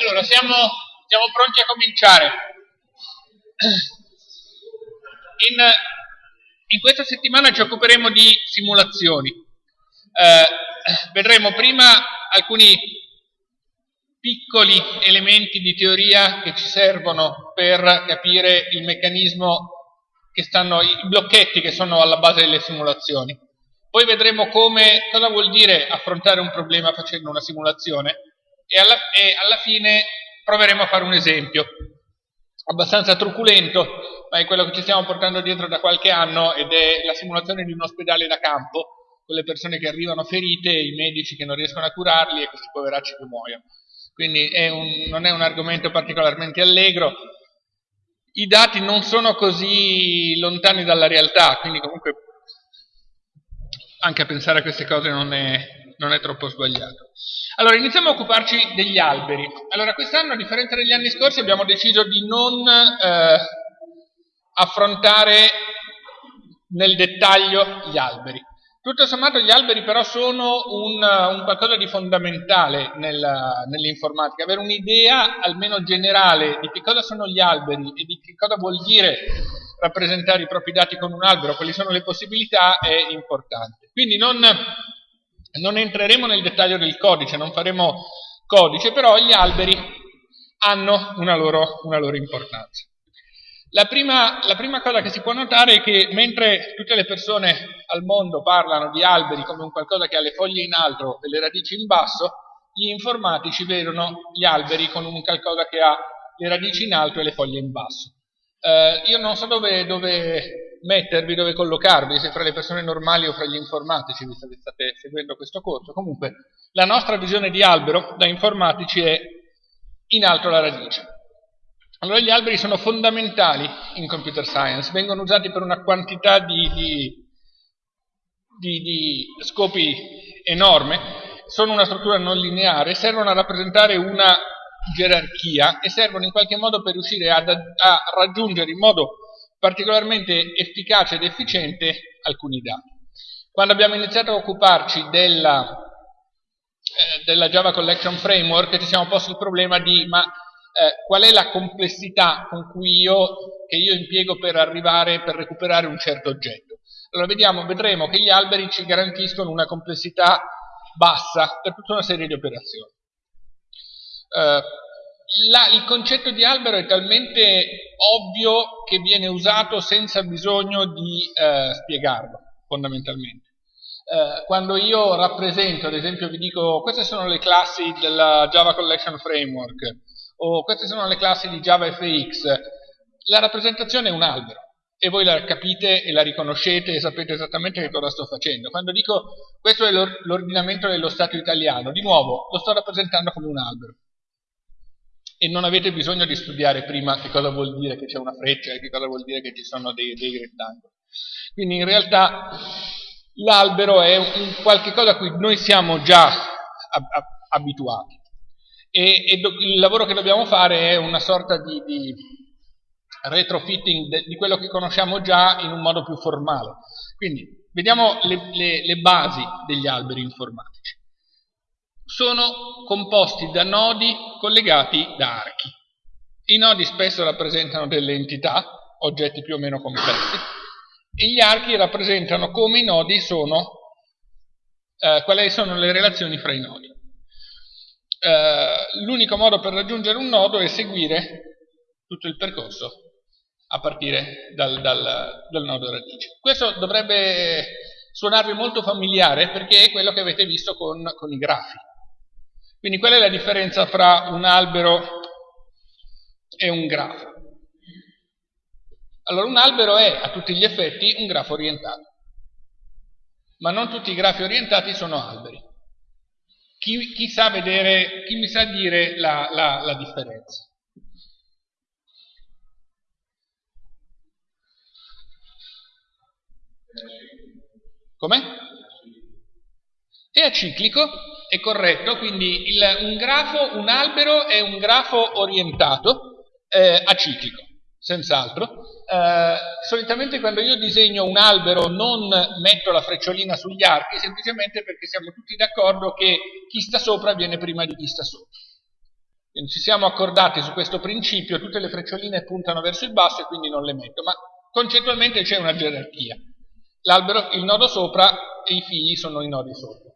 Allora, siamo, siamo pronti a cominciare. In, in, questa settimana ci occuperemo di simulazioni. Eh, vedremo prima alcuni piccoli elementi di teoria che ci servono per capire il meccanismo che stanno, i blocchetti che sono alla base delle simulazioni. Poi vedremo come, cosa vuol dire affrontare un problema facendo una simulazione. E alla, e alla fine proveremo a fare un esempio. Abbastanza truculento, ma è quello che ci stiamo portando dietro da qualche anno ed è la simulazione di un ospedale da campo con le persone che arrivano ferite, i medici che non riescono a curarli e questi poveracci che muoiono. Quindi è un, non è un argomento particolarmente allegro, i dati non sono così lontani dalla realtà, quindi comunque anche a pensare a queste cose non è, non è troppo sbagliato. Allora, iniziamo a occuparci degli alberi. Allora, quest'anno, a differenza degli anni scorsi, abbiamo deciso di non eh, affrontare nel dettaglio gli alberi. Tutto sommato gli alberi però sono un, un qualcosa di fondamentale nel, nell'informatica, avere un'idea almeno generale di che cosa sono gli alberi e di che cosa vuol dire rappresentare i propri dati con un albero, quali sono le possibilità, è importante. Quindi non, non entreremo nel dettaglio del codice, non faremo codice, però gli alberi hanno una loro, una loro importanza. La prima, la prima, cosa che si può notare è che mentre tutte le persone al mondo parlano di alberi come un qualcosa che ha le foglie in alto e le radici in basso, gli informatici vedono gli alberi come un qualcosa che ha le radici in alto e le foglie in basso. Eh, io non so dove, dove, mettervi, dove collocarvi, se fra le persone normali o fra gli informatici, visto che state seguendo questo corso. Comunque, la nostra visione di albero da informatici è in alto la radice. Allora gli alberi sono fondamentali in computer science, vengono usati per una quantità di, di, di, di scopi enorme, sono una struttura non lineare, servono a rappresentare una gerarchia e servono in qualche modo per riuscire ad, a raggiungere in modo particolarmente efficace ed efficiente alcuni dati. Quando abbiamo iniziato a occuparci della, eh, della Java Collection Framework ci siamo posti il problema di ma eh, qual è la complessità io, che io impiego per arrivare, per recuperare un certo oggetto. Allora vediamo, vedremo che gli alberi ci garantiscono una complessità bassa per tutta una serie di operazioni. Eh, la, il concetto di albero è talmente ovvio che viene usato senza bisogno di eh, spiegarlo, fondamentalmente. Eh, quando io rappresento, ad esempio vi dico queste sono le classi della Java Collection Framework, o queste sono le classi di JavaFX, la rappresentazione è un albero e voi la capite e la riconoscete e sapete esattamente che cosa sto facendo. Quando dico questo è l'ordinamento dello Stato italiano, di nuovo lo sto rappresentando come un albero e non avete bisogno di studiare prima che cosa vuol dire che c'è una freccia e che cosa vuol dire che ci sono dei, dei rettangoli. Quindi in realtà l'albero è un qualche cosa a cui noi siamo già abituati e, e il lavoro che dobbiamo fare è una sorta di, di retrofitting di quello che conosciamo già in un modo più formale. Quindi vediamo le, le, le basi degli alberi informatici. Sono composti da nodi collegati da archi. I nodi spesso rappresentano delle entità, oggetti più o meno complessi, e gli archi rappresentano come i nodi sono, eh, quali sono le relazioni fra i nodi. Eh, l'unico modo per raggiungere un nodo è seguire tutto il percorso a partire dal, dal, dal nodo radice. Questo dovrebbe suonarvi molto familiare perché è quello che avete visto con, con i grafi. Quindi qual è la differenza fra un albero e un grafo? Allora un albero è a tutti gli effetti un grafo orientato, ma non tutti i grafi orientati sono alberi. Chi, chi, sa vedere, chi mi sa dire la, la, la differenza? Com'è? È aciclico, è corretto, quindi il, un grafo, un albero è un grafo orientato eh, aciclico. senz'altro. Eh, solitamente quando io disegno un albero non metto la frecciolina sugli archi, semplicemente perché siamo tutti d'accordo che chi sta sopra viene prima di chi sta sotto. Quindi ci siamo accordati su questo principio, tutte le freccioline puntano verso il basso e quindi non le metto, ma concettualmente c'è una gerarchia. L'albero, il nodo sopra e i figli sono i nodi sopra.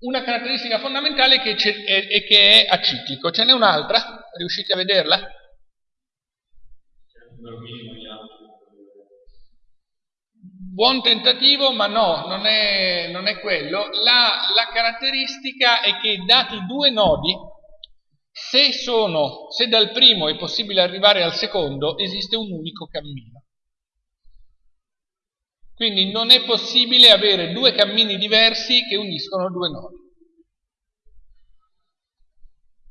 Una caratteristica fondamentale è che, è, è che è aciclico. Ce n'è un'altra? Riuscite a vederla? Buon tentativo, ma no, non è, non è quello. La, la, caratteristica è che dati due nodi, se, sono, se dal primo è possibile arrivare al secondo, esiste un unico cammino. Quindi non è possibile avere due cammini diversi che uniscono due nodi.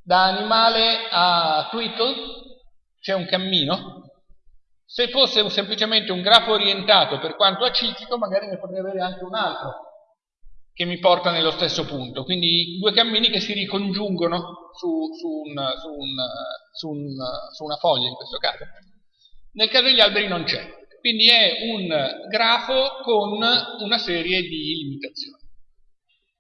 Da animale a Twiddle c'è un cammino. Se fosse semplicemente un grafo orientato per quanto aciclico, magari ne potrei avere anche un altro che mi porta nello stesso punto. Quindi due cammini che si ricongiungono su, su, un, su, un, su una foglia in questo caso. Nel caso degli alberi non c'è. Quindi è un grafo con una serie di limitazioni.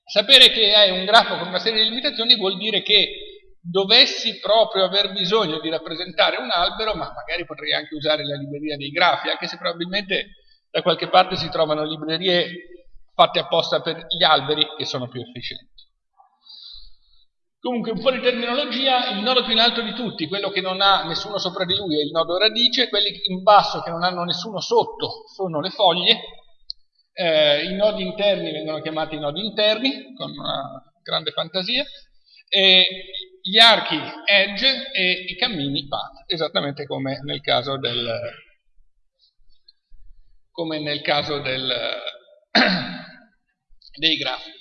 Sapere che è un grafo con una serie di limitazioni vuol dire che dovessi proprio aver bisogno di rappresentare un albero, ma magari potrei anche usare la libreria dei grafi, anche se probabilmente da qualche parte si trovano librerie fatte apposta per gli alberi che sono più efficienti. Comunque un po' di terminologia, il nodo più in alto di tutti, quello che non ha nessuno sopra di lui è il nodo radice, quelli in basso che non hanno nessuno sotto sono le foglie, eh, i nodi interni vengono chiamati nodi interni, con una grande fantasia, e gli archi edge e i cammini path, esattamente come nel caso del, come nel caso del, dei grafi.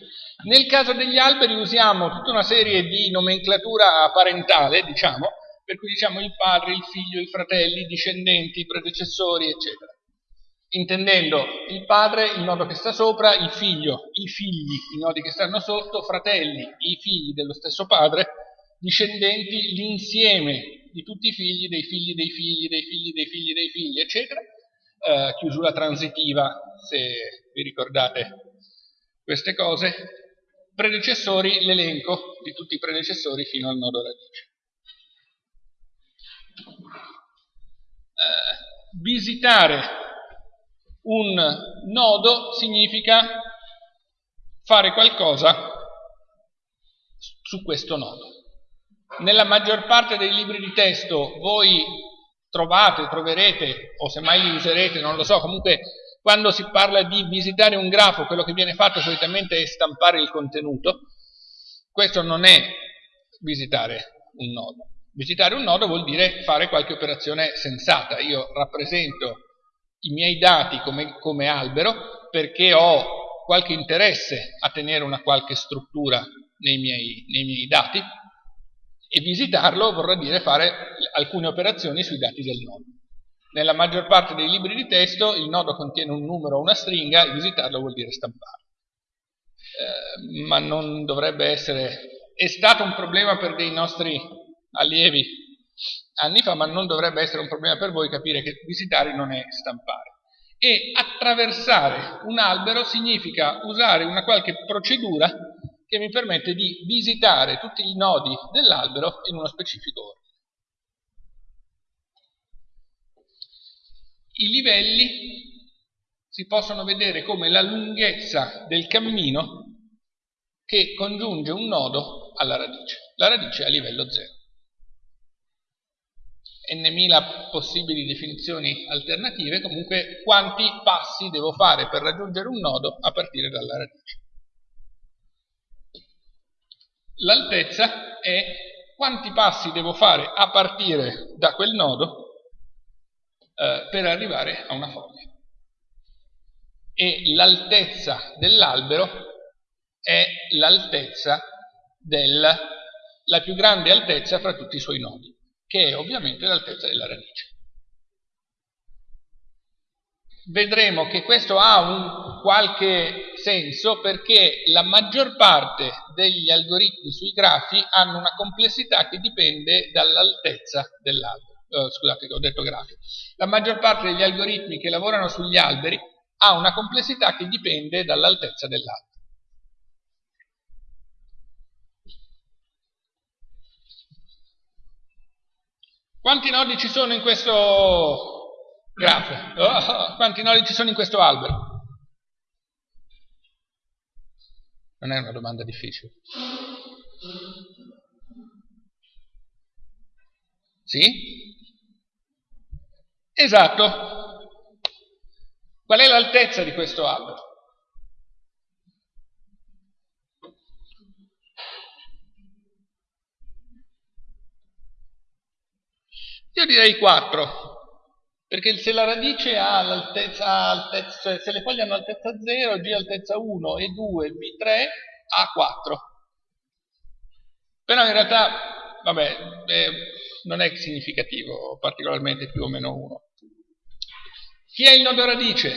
Nel caso degli alberi usiamo tutta una serie di nomenclatura parentale, diciamo, per cui diciamo il padre, il figlio, i fratelli, i discendenti, i predecessori, eccetera. Intendendo il padre, il nodo che sta sopra, il figlio, i figli, i nodi che stanno sotto, fratelli, i figli dello stesso padre, discendenti, l'insieme di tutti i figli, dei figli, dei figli, dei figli, dei figli, dei figli, eccetera. Eh, chiusura transitiva, se vi ricordate queste cose, predecessori, l'elenco di tutti i predecessori fino al nodo radice. Eh, visitare un nodo significa fare qualcosa su questo nodo. Nella maggior parte dei libri di testo voi trovate, troverete, o se mai li userete, non lo so, comunque quando si parla di visitare un grafo, quello che viene fatto solitamente è stampare il contenuto. Questo non è visitare un nodo. Visitare un nodo vuol dire fare qualche operazione sensata. Io rappresento i miei dati come, come albero perché ho qualche interesse a tenere una qualche struttura nei miei, nei miei dati e visitarlo vorrà dire fare alcune operazioni sui dati del nodo. Nella maggior parte dei libri di testo il nodo contiene un numero o una stringa e visitarlo vuol dire stampare. Eh, ma non dovrebbe essere... È stato un problema per dei nostri allievi anni fa, ma non dovrebbe essere un problema per voi capire che visitare non è stampare. E attraversare un albero significa usare una qualche procedura che mi permette di visitare tutti i nodi dell'albero in uno specifico ordine. I livelli si possono vedere come la lunghezza del cammino che congiunge un nodo alla radice. La radice è a livello 0. n possibili definizioni alternative, comunque quanti passi devo fare per raggiungere un nodo a partire dalla radice. L'altezza è quanti passi devo fare a partire da quel nodo eh, per arrivare a una foglia. E l'altezza dell'albero è l'altezza del, la più grande altezza fra tutti i suoi nodi, che è ovviamente l'altezza della radice. Vedremo che questo ha un qualche senso perché la maggior parte degli algoritmi sui grafi hanno una complessità che dipende dall'altezza dell'albero. Eh, scusate che ho detto grafico, la maggior parte degli algoritmi che lavorano sugli alberi ha una complessità che dipende dall'altezza dell'albero. Quanti nodi ci sono in questo grafo? Oh, quanti nodi ci sono in questo albero? Non è una domanda difficile. Sì? Esatto. Qual è l'altezza di questo albero? Io direi 4, perché se la radice ha l'altezza, altezza, se le foglie hanno altezza 0, G altezza 1 e 2, B3 ha 4. Però in realtà, vabbè, eh, non è significativo, particolarmente più o meno 1. Chi è il nodo radice?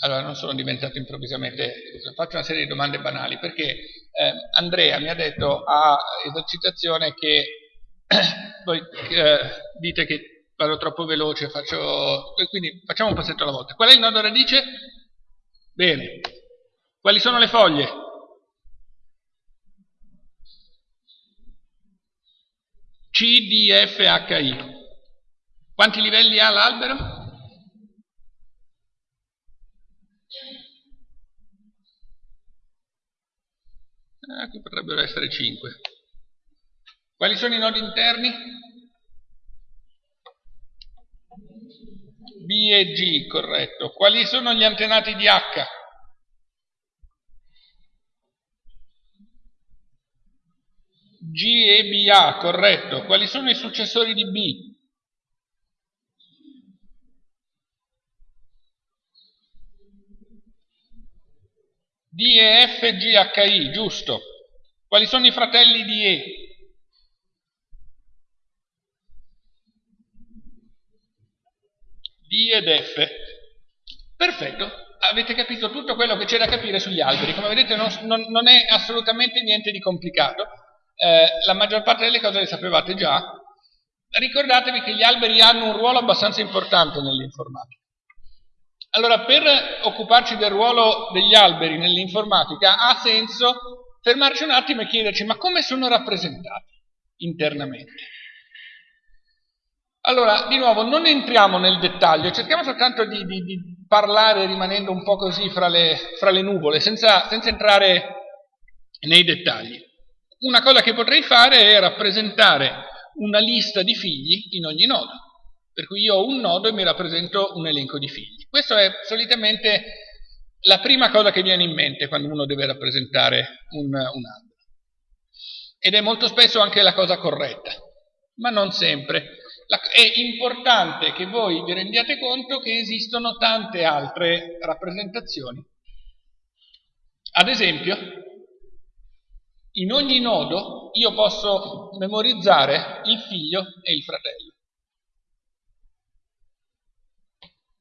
Allora, non sono diventato improvvisamente, faccio una serie di domande banali, perché eh, Andrea mi ha detto a esercitazione che voi eh, dite che vado troppo veloce, faccio, quindi facciamo un passetto alla volta. Qual è il nodo radice? Bene. Quali sono le foglie? C, D, F, H, I. Quanti livelli ha l'albero? Eh, qui potrebbero essere 5. Quali sono i nodi interni? B e G, corretto. Quali sono gli antenati di H? G e BA, corretto. Quali sono i successori di B? D e F, G, H, I, giusto. Quali sono i fratelli di E? D ed F. Perfetto, avete capito tutto quello che c'è da capire sugli alberi. Come vedete non, non è assolutamente niente di complicato. Eh, la maggior parte delle cose le sapevate già. Ricordatevi che gli alberi hanno un ruolo abbastanza importante nell'informatica. Allora, per occuparci del ruolo degli alberi nell'informatica ha senso fermarci un attimo e chiederci ma come sono rappresentati internamente? Allora, di nuovo, non entriamo nel dettaglio, cerchiamo soltanto di, di, di parlare rimanendo un po' così fra le, fra le nuvole, senza, senza entrare nei dettagli. Una cosa che potrei fare è rappresentare una lista di figli in ogni nodo. Per cui io ho un nodo e mi rappresento un elenco di figli. Questo è solitamente la prima cosa che viene in mente quando uno deve rappresentare un, un albero. Ed è molto spesso anche la cosa corretta, ma non sempre. La, è importante che voi vi rendiate conto che esistono tante altre rappresentazioni. Ad esempio, in ogni nodo io posso memorizzare il figlio e il fratello.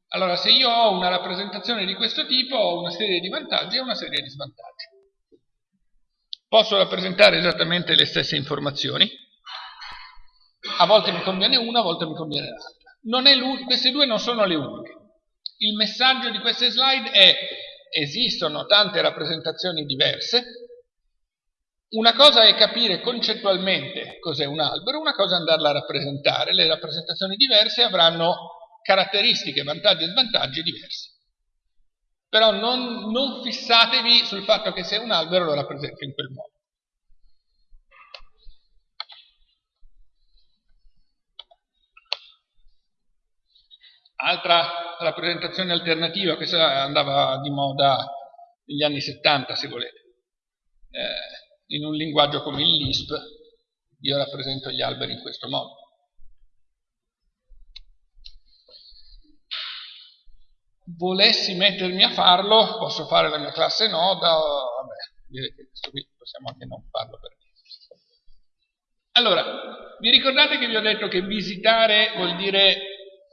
Allora, se io ho una rappresentazione di questo tipo, ho una serie di vantaggi e una serie di svantaggi. Posso rappresentare esattamente le stesse informazioni, a volte mi conviene una, a volte mi conviene l'altra. Queste due non sono le uniche. Il messaggio di queste slide è esistono tante rappresentazioni diverse, una cosa è capire concettualmente cos'è un albero, una cosa è andarla a rappresentare. Le rappresentazioni diverse avranno caratteristiche, vantaggi e svantaggi diversi. Però non, non fissatevi sul fatto che se un albero lo rappresenta in quel modo. Altra rappresentazione alternativa, questa andava di moda negli anni 70 se volete, eh, in un linguaggio come il Lisp io rappresento gli alberi in questo modo. volessi mettermi a farlo, posso fare la mia classe noda, vabbè, che questo qui possiamo anche non farlo per. Allora, vi ricordate che vi ho detto che visitare vuol dire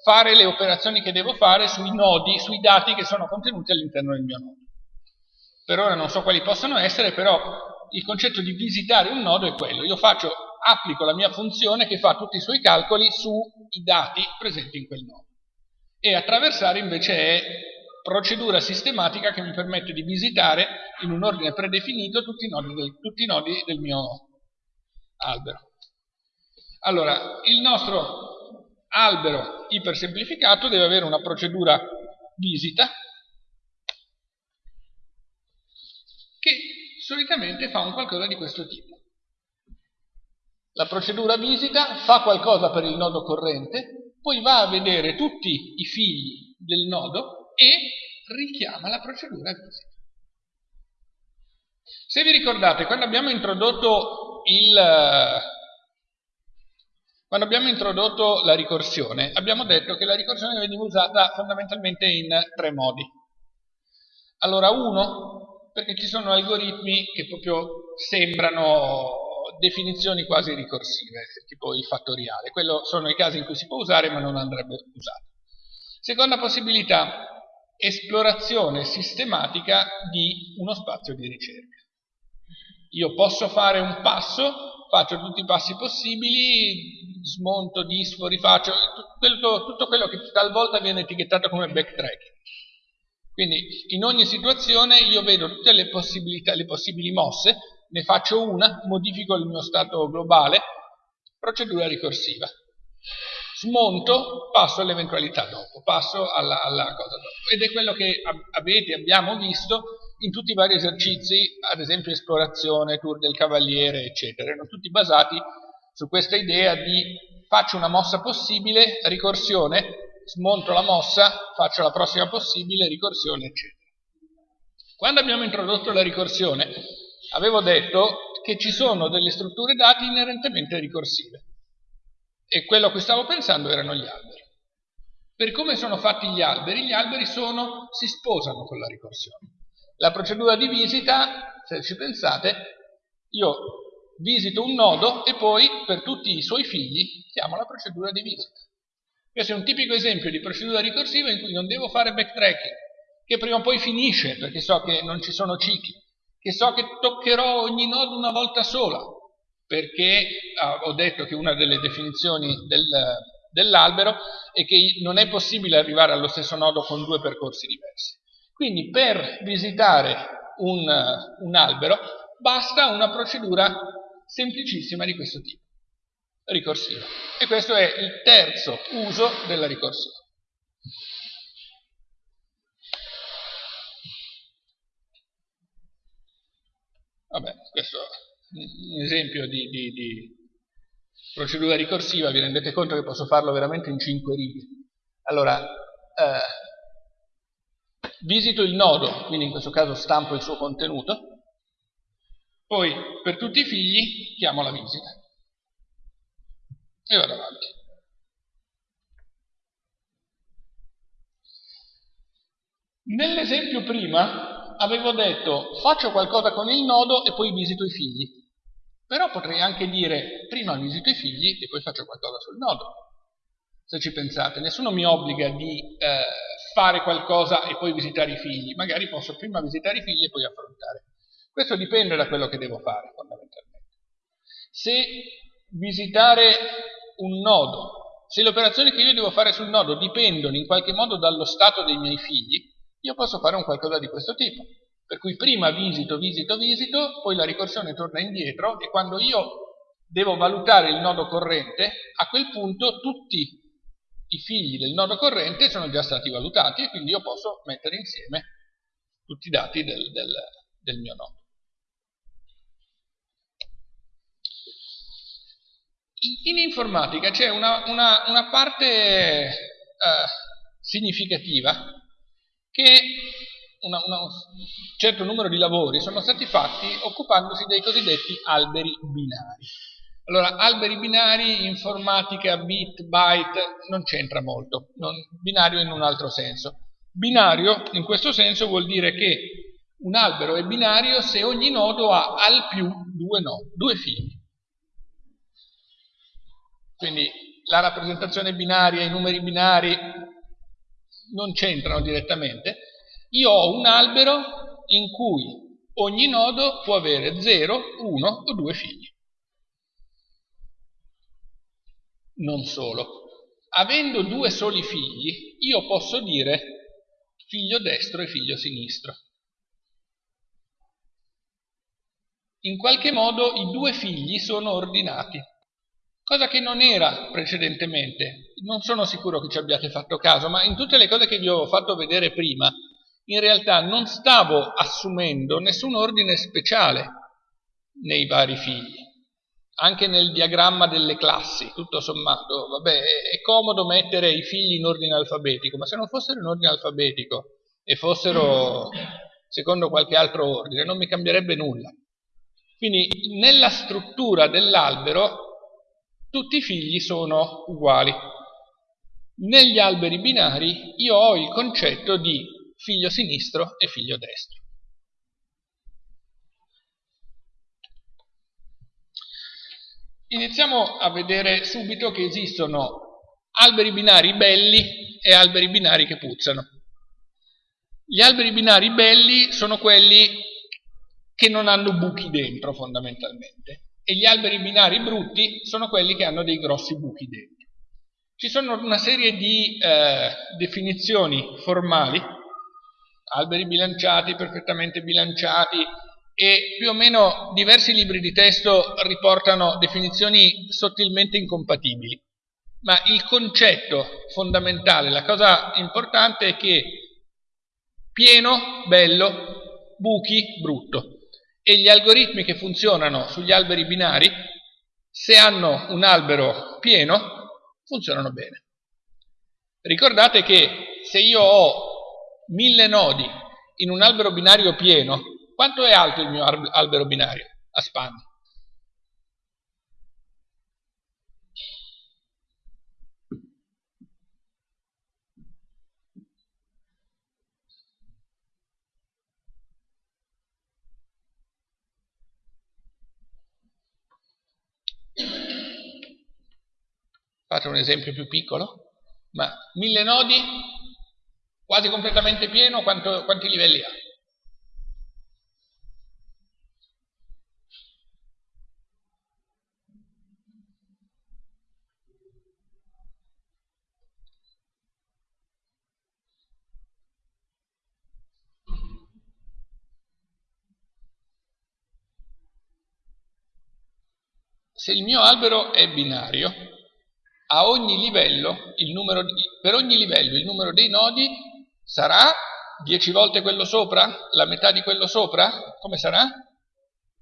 fare le operazioni che devo fare sui nodi, sui dati che sono contenuti all'interno del mio nodo. Per ora non so quali possano essere, però il concetto di visitare un nodo è quello. Io faccio applico la mia funzione che fa tutti i suoi calcoli sui dati presenti in quel nodo. E attraversare invece è procedura sistematica che mi permette di visitare in un ordine predefinito tutti i nodi del, i nodi del mio albero. Allora, il nostro albero ipersemplificato deve avere una procedura visita che solitamente fa un qualcosa di questo tipo. La procedura visita fa qualcosa per il nodo corrente, poi va a vedere tutti i figli del nodo e richiama la procedura visita. Se vi ricordate, quando abbiamo introdotto, il, quando abbiamo introdotto la ricorsione, abbiamo detto che la ricorsione veniva usata fondamentalmente in tre modi. Allora, uno, perché ci sono algoritmi che proprio sembrano definizioni quasi ricorsive, tipo il fattoriale. Quello sono i casi in cui si può usare ma non andrebbe usato. Seconda possibilità, esplorazione sistematica di uno spazio di ricerca. Io posso fare un passo, faccio tutti i passi possibili, smonto disfori, faccio tutto, tutto quello che talvolta viene etichettato come backtracking. Quindi in ogni situazione io vedo tutte le possibilità, le possibili mosse, ne faccio una, modifico il mio stato globale, procedura ricorsiva. Smonto, passo all'eventualità dopo, passo alla, alla, cosa dopo. Ed è quello che avete, abbiamo visto in tutti i vari esercizi, ad esempio esplorazione, tour del cavaliere, eccetera. Erano tutti basati su questa idea di faccio una mossa possibile, ricorsione, smonto la mossa, faccio la prossima possibile, ricorsione, eccetera. Quando abbiamo introdotto la ricorsione, avevo detto che ci sono delle strutture dati inerentemente ricorsive e quello a cui stavo pensando erano gli alberi. Per come sono fatti gli alberi, gli alberi sono, si sposano con la ricorsione. La procedura di visita, se ci pensate, io visito un nodo e poi per tutti i suoi figli chiamo la procedura di visita. Questo è un tipico esempio di procedura ricorsiva in cui non devo fare backtracking, che prima o poi finisce perché so che non ci sono cicli, che so che toccherò ogni nodo una volta sola, perché ah, ho detto che una delle definizioni del, dell'albero è che non è possibile arrivare allo stesso nodo con due percorsi diversi. Quindi per visitare un, un albero basta una procedura semplicissima di questo tipo, ricorsiva. E questo è il terzo uso della ricorsiva. Vabbè, questo un esempio di, di, di, procedura ricorsiva, vi rendete conto che posso farlo veramente in 5 righe. Allora, eh, visito il nodo, quindi in questo caso stampo il suo contenuto, poi per tutti i figli chiamo la visita e vado avanti. Nell'esempio prima avevo detto faccio qualcosa con il nodo e poi visito i figli. Però potrei anche dire prima visito i figli e poi faccio qualcosa sul nodo. Se ci pensate, nessuno mi obbliga di eh, fare qualcosa e poi visitare i figli. Magari posso prima visitare i figli e poi affrontare. Questo dipende da quello che devo fare, fondamentalmente. Se visitare un nodo, se le operazioni che io devo fare sul nodo dipendono in qualche modo dallo stato dei miei figli, io posso fare un qualcosa di questo tipo. Per cui prima visito, visito, visito, poi la ricorsione torna indietro e quando io devo valutare il nodo corrente, a quel punto tutti i figli del nodo corrente sono già stati valutati e quindi io posso mettere insieme tutti i dati del, del, del mio nodo. In informatica c'è una, una, una, parte eh, significativa che una, un certo numero di lavori sono stati fatti occupandosi dei cosiddetti alberi binari. Allora, alberi binari, informatica, bit, byte, non c'entra molto, non, binario in un altro senso. Binario, in questo senso, vuol dire che un albero è binario se ogni nodo ha al più due, nodi, due figli. Quindi la rappresentazione binaria, i numeri binari non c'entrano direttamente, io ho un albero in cui ogni nodo può avere 0, 1 o 2 figli. Non solo. Avendo due soli figli, io posso dire figlio destro e figlio sinistro. In qualche modo i due figli sono ordinati, cosa che non era precedentemente. Non sono sicuro che ci abbiate fatto caso, ma in tutte le cose che vi ho fatto vedere prima, in realtà non stavo assumendo nessun ordine speciale nei vari figli. Anche nel diagramma delle classi, tutto sommato, vabbè, è comodo mettere i figli in ordine alfabetico, ma se non fossero in ordine alfabetico e fossero secondo qualche altro ordine, non mi cambierebbe nulla. Quindi nella struttura dell'albero tutti i figli sono uguali. Negli alberi binari io ho il concetto di figlio sinistro e figlio destro. Iniziamo a vedere subito che esistono alberi binari belli e alberi binari che puzzano. Gli alberi binari belli sono quelli che non hanno buchi dentro fondamentalmente e gli alberi binari brutti sono quelli che hanno dei grossi buchi dentro. Ci sono una serie di eh, definizioni formali, alberi bilanciati, perfettamente bilanciati, e più o meno diversi libri di testo riportano definizioni sottilmente incompatibili. Ma il concetto fondamentale, la cosa importante è che pieno, bello, buchi, brutto e gli algoritmi che funzionano sugli alberi binari, se hanno un albero pieno, funzionano bene. Ricordate che se io ho mille nodi in un albero binario pieno, quanto è alto il mio albero binario a spanne? Fate un esempio più piccolo, ma mille nodi, quasi completamente pieno, quanto, quanti livelli ha? Se il mio albero è binario, ogni livello, di, per ogni livello il numero dei nodi sarà 10 volte quello sopra? La metà di quello sopra? Come sarà?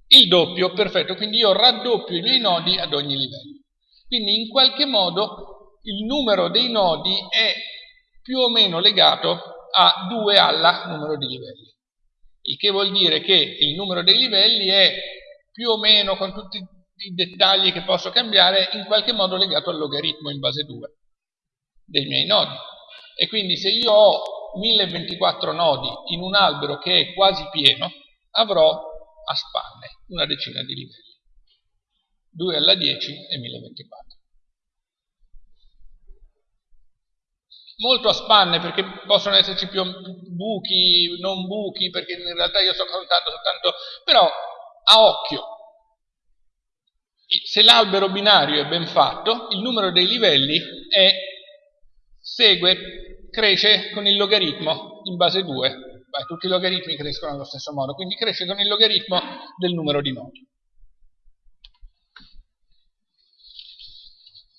Il doppio, perfetto, quindi io raddoppio i miei nodi ad ogni livello. Quindi in qualche modo il numero dei nodi è più o meno legato a 2 alla numero di livelli. Il che vuol dire che il numero dei livelli è più o meno con tutti i dettagli che posso cambiare in qualche modo legato al logaritmo in base 2 dei miei nodi. E quindi se io ho 1024 nodi in un albero che è quasi pieno, avrò a spanne una decina di livelli. 2 alla 10 e 1024. Molto a spanne perché possono esserci più buchi, non buchi, perché in realtà io sto contando soltanto, però a occhio, se l'albero binario è ben fatto, il numero dei livelli è, segue, cresce con il logaritmo in base 2. Beh, tutti i logaritmi crescono allo stesso modo, quindi cresce con il logaritmo del numero di nodi.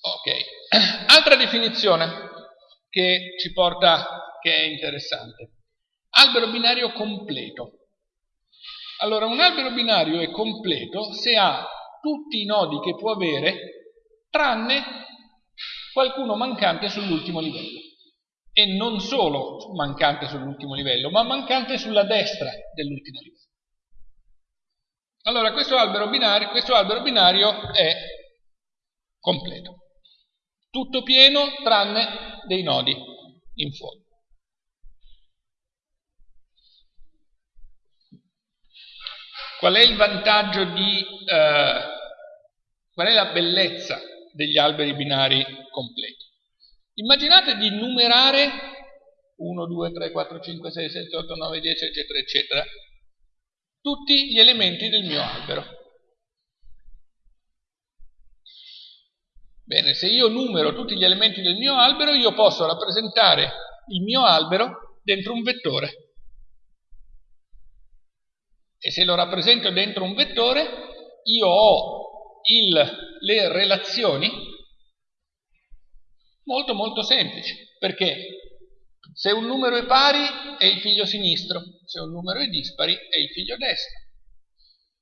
Ok, altra definizione che ci porta, che è interessante. Albero binario completo. Allora, un albero binario è completo se ha tutti i nodi che può avere, tranne qualcuno mancante sull'ultimo livello. E non solo mancante sull'ultimo livello, ma mancante sulla destra dell'ultimo livello. Allora questo albero, binario, questo albero binario è completo. Tutto pieno tranne dei nodi in fondo. Qual è il vantaggio di, eh, qual è la bellezza degli alberi binari completi? Immaginate di numerare 1, 2, 3, 4, 5, 6, 7, 8, 9, 10, eccetera, eccetera, tutti gli elementi del mio albero. Bene, se io numero tutti gli elementi del mio albero, io posso rappresentare il mio albero dentro un vettore. E se lo rappresento dentro un vettore, io ho il, le relazioni molto molto semplici, perché se un numero è pari è il figlio sinistro, se un numero è dispari è il figlio destro.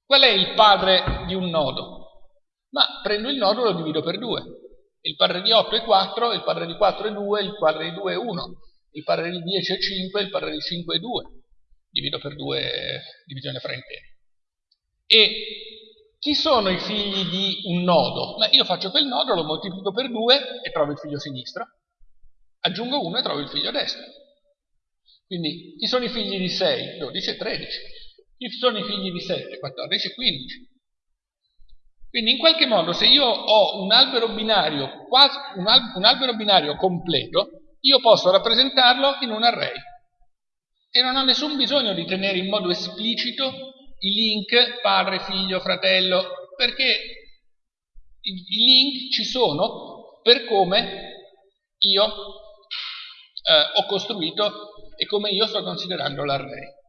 Qual è il padre di un nodo? Ma prendo il nodo e lo divido per 2. Il padre di 8 è 4, il padre di 4 è 2, il padre di 2 è 1, il padre di 10 è 5, il padre di 5 è 2. Divido per 2 divisione fra interi. E chi sono i figli di un nodo? Beh, io faccio quel nodo, lo moltiplico per 2 e trovo il figlio sinistro. Aggiungo 1 e trovo il figlio destro. Quindi chi sono i figli di 6? 12 e 13. Chi sono i figli di 7? 14 e 15. Quindi in qualche modo se io ho un albero binario, quasi, un, al, un albero binario completo, io posso rappresentarlo in un array. E non ho nessun bisogno di tenere in modo esplicito i link padre, figlio, fratello, perché i, link ci sono per come io eh, ho costruito e come io sto considerando l'array.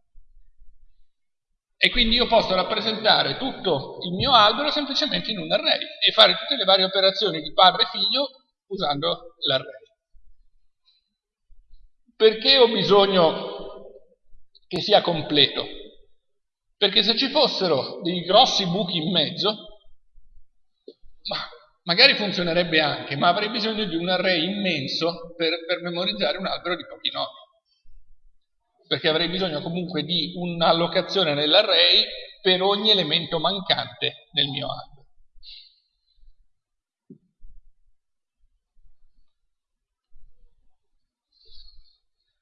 E quindi io posso rappresentare tutto il mio albero semplicemente in un array e fare tutte le varie operazioni di padre e figlio usando l'array. Perché ho bisogno che sia completo? Perché se ci fossero dei grossi buchi in mezzo, ma magari funzionerebbe anche, ma avrei bisogno di un array immenso per, per memorizzare un albero di pochi nodi. Perché avrei bisogno comunque di un'allocazione nell'array per ogni elemento mancante nel mio albero.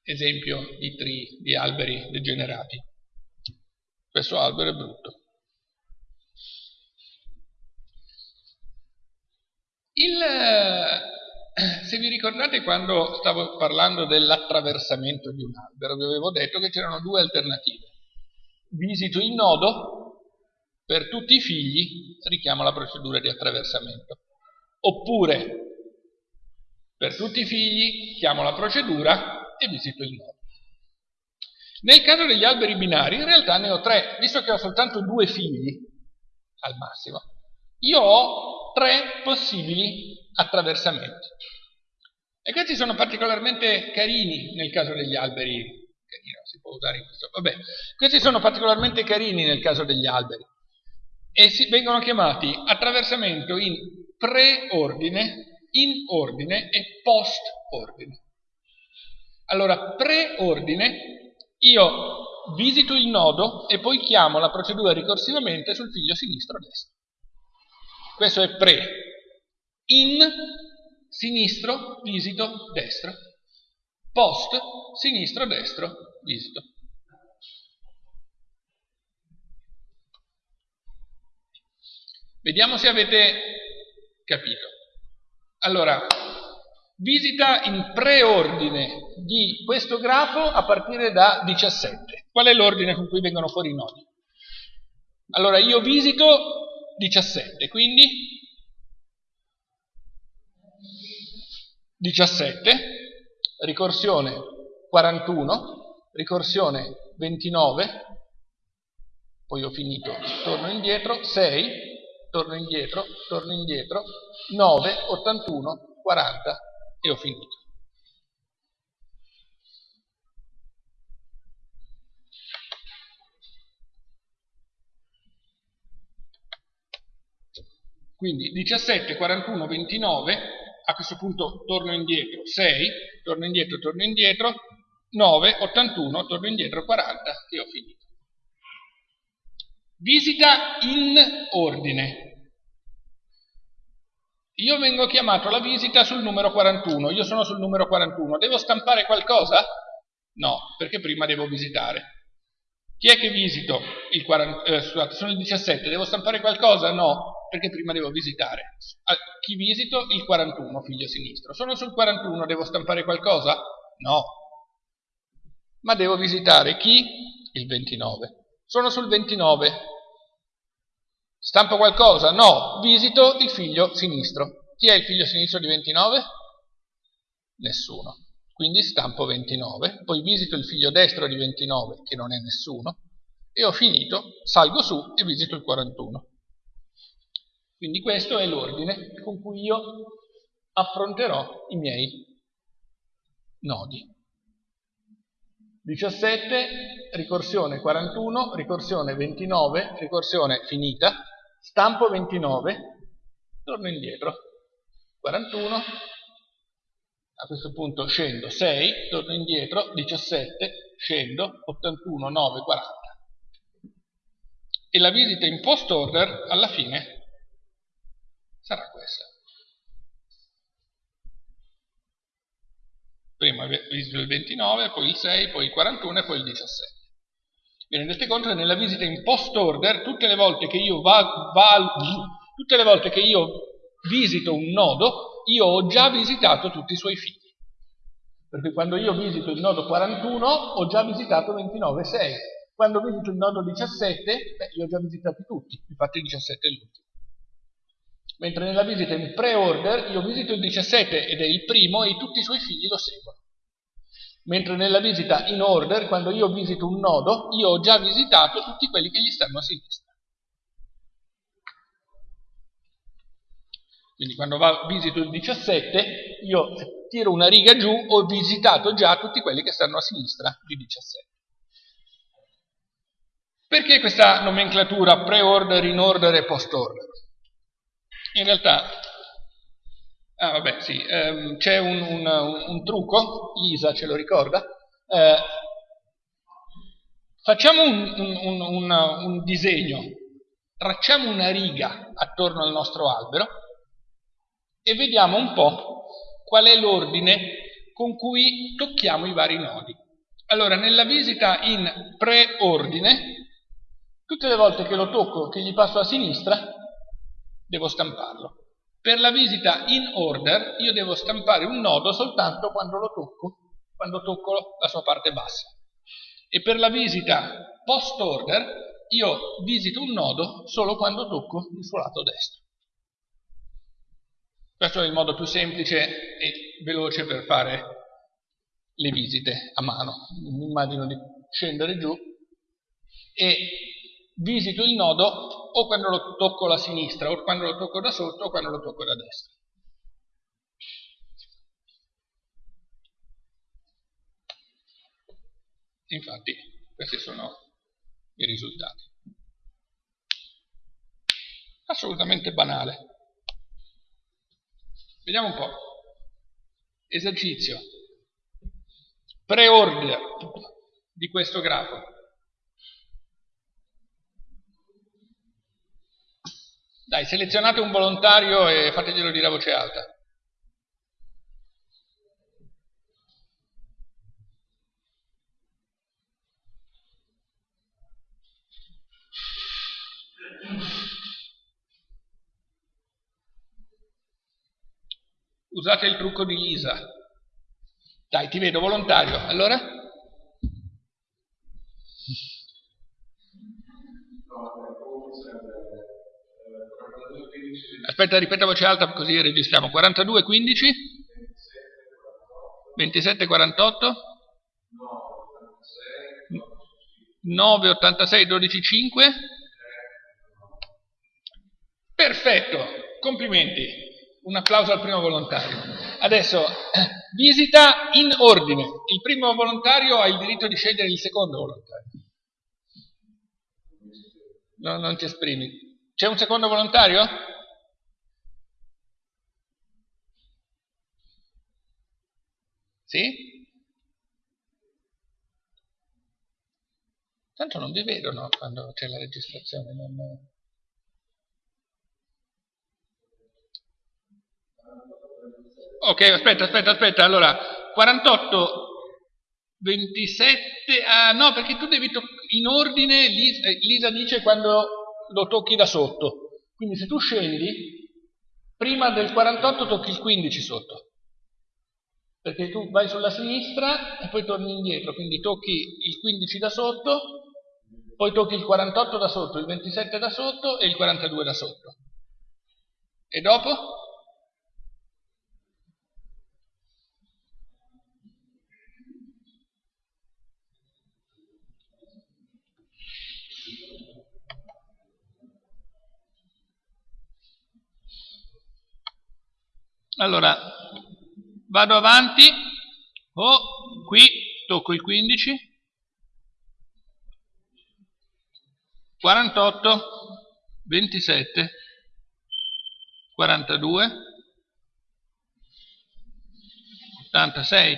Esempio di tree, di alberi degenerati. Questo albero è brutto. Il, eh, se vi ricordate quando stavo parlando dell'attraversamento di un albero, vi avevo detto che c'erano due alternative. Visito il nodo, per tutti i figli richiamo la procedura di attraversamento. Oppure, per tutti i figli chiamo la procedura e visito il nodo. Nel caso degli alberi binari, in realtà ne ho tre, visto che ho soltanto due figli, al massimo, io ho tre possibili attraversamenti. E questi sono particolarmente carini nel caso degli alberi. Carino, si può usare in questo. Vabbè, questi sono particolarmente carini nel caso degli alberi. E si, vengono chiamati attraversamento in preordine, in ordine e post-ordine. Allora, preordine, io visito il nodo e poi chiamo la procedura ricorsivamente sul figlio sinistro-destro. Questo è pre. In sinistro, visito, destro. Post, sinistro, destro, visito. Vediamo se avete capito. Allora, visita in preordine di questo grafo a partire da 17. Qual è l'ordine con cui vengono fuori i nodi? Allora, io visito 17, quindi 17, ricorsione 41, ricorsione 29, poi ho finito, torno indietro, 6, torno indietro, torno indietro, 9, 81, 40 e ho finito. Quindi 17, 41, 29, a questo punto torno indietro, 6, torno indietro, torno indietro, 9, 81, torno indietro, 40 e ho finito. Visita in ordine. Io vengo chiamato alla visita sul numero 41, io sono sul numero 41, devo stampare qualcosa? No, perché prima devo visitare. Chi è che visito? Il 40, eh, scusate, sono il 17, devo stampare qualcosa? No, perché prima devo visitare. A chi visito? Il 41, figlio sinistro. Sono sul 41, devo stampare qualcosa? No. Ma devo visitare chi? Il 29. Sono sul 29. Stampo qualcosa? No. Visito il figlio sinistro. Chi è il figlio sinistro di 29? Nessuno. Quindi stampo 29, poi visito il figlio destro di 29, che non è nessuno, e ho finito, salgo su e visito il 41. Quindi questo è l'ordine con cui io affronterò i miei nodi. 17, ricorsione 41, ricorsione 29, ricorsione finita, stampo 29, torno indietro, 41, a questo punto scendo 6, torno indietro, 17, scendo, 81, 9, 40. E la visita in post order alla fine sarà questa. Prima visito il 29, poi il 6, poi il 41 e poi il 17. Vi rendete conto che nella visita in post order, tutte le volte che io, va, va, tutte le volte che io visito un nodo, io ho già visitato tutti i suoi figli. Perché quando io visito il nodo 41 ho già visitato 29 6. Quando visito il nodo 17, beh, io ho già visitati tutti, infatti il 17 è l'ultimo mentre nella visita in pre-order io visito il 17 ed è il primo e tutti i suoi figli lo seguono. Mentre nella visita in order, quando io visito un nodo, io ho già visitato tutti quelli che gli stanno a sinistra. Quindi quando va, visito il 17, io tiro una riga giù, ho visitato già tutti quelli che stanno a sinistra di 17. Perché questa nomenclatura pre-order, in order e post-order? In realtà, ah vabbè sì, ehm, c'è un, un, un, trucco, Lisa ce lo ricorda, eh, facciamo un, un disegno, tracciamo una riga attorno al nostro albero e vediamo un po' qual è l'ordine con cui tocchiamo i vari nodi. Allora, nella visita in preordine, tutte le volte che lo tocco, che gli passo a sinistra, devo stamparlo. Per la visita in order io devo stampare un nodo soltanto quando lo tocco, quando tocco la sua parte bassa. E per la visita post order io visito un nodo solo quando tocco il suo lato destro. Questo è il modo più semplice e veloce per fare le visite a mano. Mi immagino di scendere giù e visito il nodo o quando lo tocco alla sinistra, o quando lo tocco da sotto, o quando lo tocco da destra. Infatti, questi sono i risultati. Assolutamente banale. Vediamo un po'. Esercizio. Preordine di questo grafo. Dai, selezionate un volontario e fateglielo dire a voce alta. Usate il trucco di Lisa. Dai, ti vedo volontario. Allora? Aspetta, ripeta a voce alta così registriamo. 42, 15? 27, 48? 9, 86, 12, 5? Perfetto, complimenti. Un applauso al primo volontario. Adesso, visita in ordine. Il primo volontario ha il diritto di scegliere il secondo volontario. No, non ti esprimi. C'è un secondo volontario? Sì? Tanto non vi vedono quando c'è la registrazione. Non... Ok, aspetta, aspetta, aspetta. Allora, 48, 27... Ah, no, perché tu devi... In ordine, Lisa, Lisa dice quando lo tocchi da sotto. Quindi se tu scendi, prima del 48 tocchi il 15 sotto perché tu vai sulla sinistra e poi torni indietro, quindi tocchi il 15 da sotto, poi tocchi il 48 da sotto, il 27 da sotto e il 42 da sotto. E dopo? Allora, vado avanti, oh, qui tocco il 15, 48, 27, 42, 86,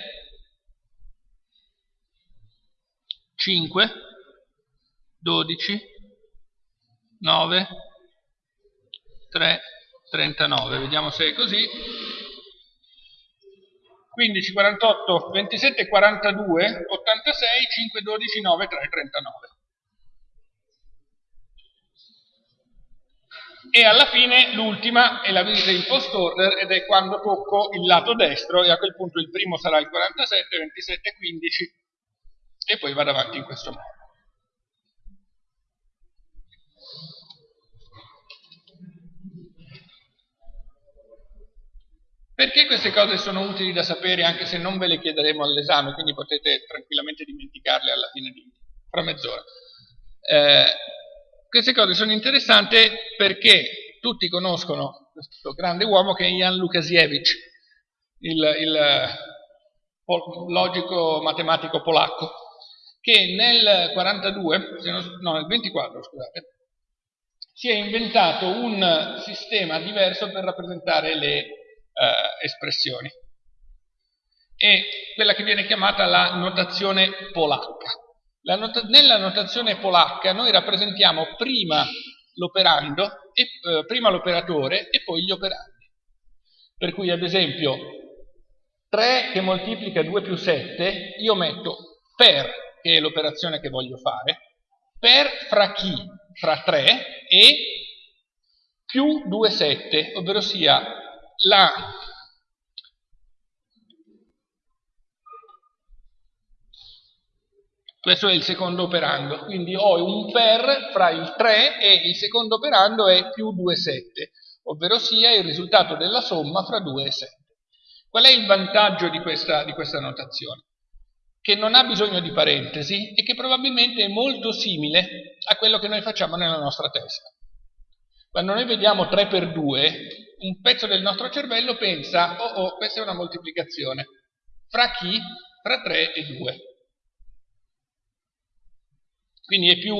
5, 12, 9, 3, 39. Vediamo se è così. 15, 48, 27, 42, 86, 5, 12, 9, 3, 39. E alla fine l'ultima è la visita in post order ed è quando tocco il lato destro e a quel punto il primo sarà il 47, 27, 15 e poi vado avanti in questo modo. Perché queste cose sono utili da sapere anche se non ve le chiederemo all'esame, quindi potete tranquillamente dimenticarle alla fine di fra mezz'ora. Eh, queste cose sono interessanti perché tutti conoscono questo grande uomo che è Jan Lukasiewicz, il, il logico matematico polacco, che nel 42, no, nel 24, scusate, si è inventato un sistema diverso per rappresentare le eh, espressioni. È quella che viene chiamata la notazione polacca. La not nella notazione polacca noi rappresentiamo prima l'operando, eh, prima l'operatore e poi gli operandi. Per cui ad esempio 3 che moltiplica 2 più 7, io metto per, che è l'operazione che voglio fare, per fra chi? Fra 3 e più 2 7, ovvero sia la questo è il secondo operando, quindi ho un per fra il 3 e il secondo operando è più 2, 7, ovvero sia il risultato della somma fra 2 e 7. Qual è il vantaggio di questa, di questa notazione? Che non ha bisogno di parentesi e che probabilmente è molto simile a quello che noi facciamo nella nostra testa. Quando noi vediamo 3 per 2, un pezzo del nostro cervello pensa, oh oh, questa è una moltiplicazione. Fra chi? Fra 3 e 2. Quindi più,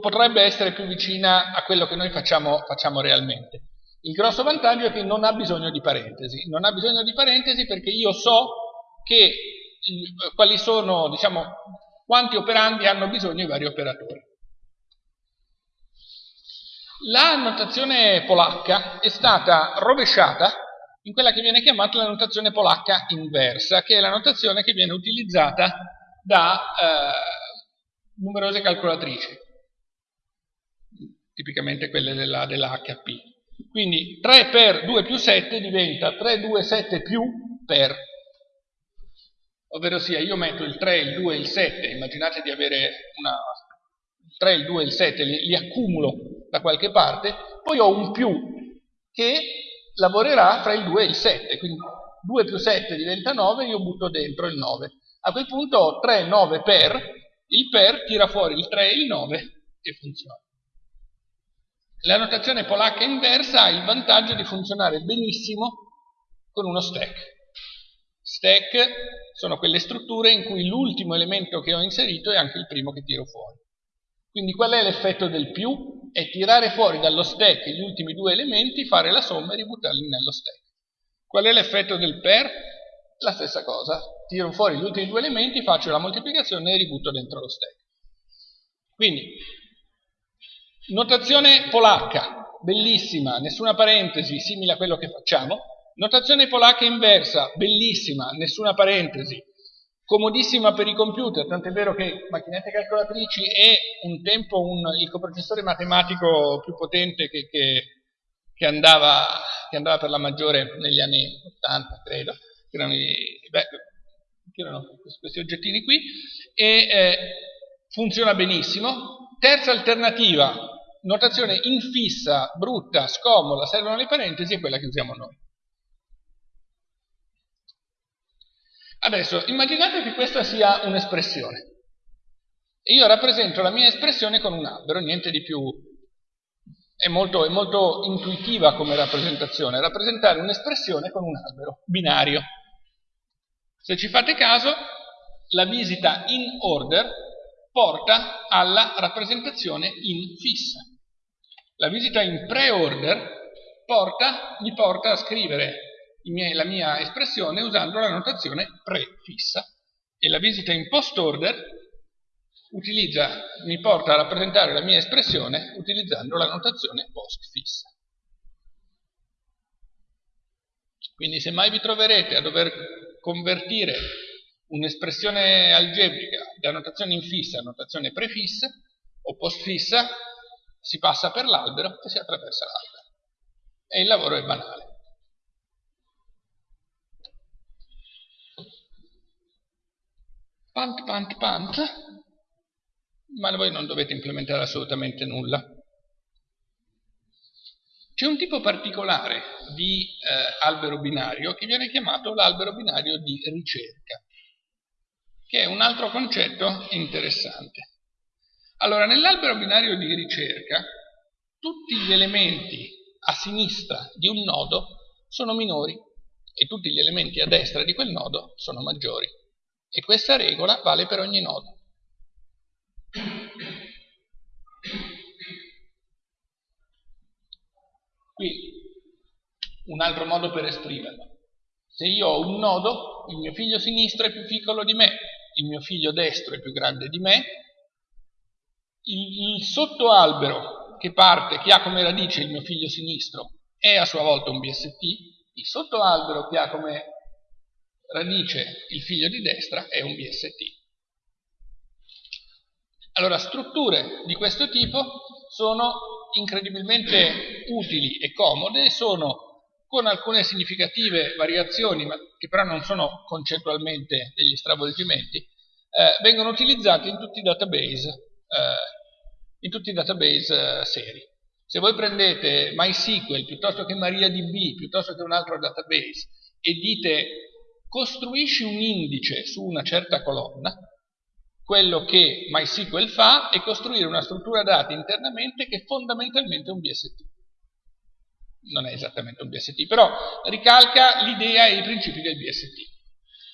potrebbe essere più vicina a quello che noi facciamo, facciamo realmente. Il grosso vantaggio è che non ha bisogno di parentesi. Non ha bisogno di parentesi perché io so che quali sono, diciamo, quanti operandi hanno bisogno i vari operatori. La notazione polacca è stata rovesciata in quella che viene chiamata la notazione polacca inversa, che è la notazione che viene utilizzata da eh, numerose calcolatrici, tipicamente quelle della, della HP. Quindi 3 per 2 più 7 diventa 3, 2, 7 più per, ovvero sia io metto il 3, il 2 e il 7, immaginate di avere una, 3, il 2 e il 7, li, li accumulo da qualche parte, poi ho un più che lavorerà fra il 2 e il 7, quindi 2 più 7 diventa 9, io butto dentro il 9. A quel punto ho 3, 9 per, il per tira fuori il 3 e il 9 e funziona. La notazione polacca inversa ha il vantaggio di funzionare benissimo con uno stack. Stack sono quelle strutture in cui l'ultimo elemento che ho inserito è anche il primo che tiro fuori. Quindi qual è l'effetto del più? È tirare fuori dallo stack gli ultimi due elementi, fare la somma e ributtarli nello stack. Qual è l'effetto del per? La stessa cosa. Tiro fuori gli ultimi due elementi, faccio la moltiplicazione e ributto dentro lo stack. Quindi, notazione polacca, bellissima, nessuna parentesi, simile a quello che facciamo. Notazione polacca inversa, bellissima, nessuna parentesi, comodissima per i computer, tant'è vero che macchinette calcolatrici è un tempo un, il coprocessore matematico più potente che, che, che, andava, che, andava, per la maggiore negli anni 80, credo, che erano, i, beh, erano questi oggettini qui, e eh, funziona benissimo. Terza alternativa, notazione infissa, brutta, scomoda, servono le parentesi, è quella che usiamo noi. Adesso, immaginate che questa sia un'espressione. Io rappresento la mia espressione con un albero, niente di più è molto, è molto intuitiva come rappresentazione, rappresentare un'espressione con un albero binario. Se ci fate caso, la visita in order porta alla rappresentazione in fissa. La visita in pre-order porta, mi porta a scrivere miei, la mia espressione usando la notazione prefissa e la visita in post-order utilizza, mi porta a rappresentare la mia espressione utilizzando la notazione post-fissa. Quindi se mai vi troverete a dover convertire un'espressione algebrica da notazione infissa a notazione prefissa o postfissa, si passa per l'albero e si attraversa l'albero. E il lavoro è banale. Pant, pant, pant, ma voi non dovete implementare assolutamente nulla. C'è un tipo particolare di eh, albero binario che viene chiamato l'albero binario di ricerca, che è un altro concetto interessante. Allora, nell'albero binario di ricerca, tutti gli elementi a sinistra di un nodo sono minori e tutti gli elementi a destra di quel nodo sono maggiori. E questa regola vale per ogni nodo. Qui un altro modo per esprimerlo. Se io ho un nodo, il mio figlio sinistro è più piccolo di me, il mio figlio destro è più grande di me, il, il sottoalbero che parte, che ha come radice il mio figlio sinistro, è a sua volta un BST, il sottoalbero che ha come radice il figlio di destra è un BST. Allora, strutture di questo tipo sono incredibilmente utili e comode, sono con alcune significative variazioni, ma che però non sono concettualmente degli stravolgimenti, eh, vengono utilizzate in tutti i database, eh, in tutti i database eh, seri. Se voi prendete MySQL piuttosto che MariaDB, piuttosto che un altro database, e dite costruisci un indice su una certa colonna, quello che MySQL fa è costruire una struttura dati internamente che è fondamentalmente un BST. Non è esattamente un BST, però ricalca l'idea e i principi del BST.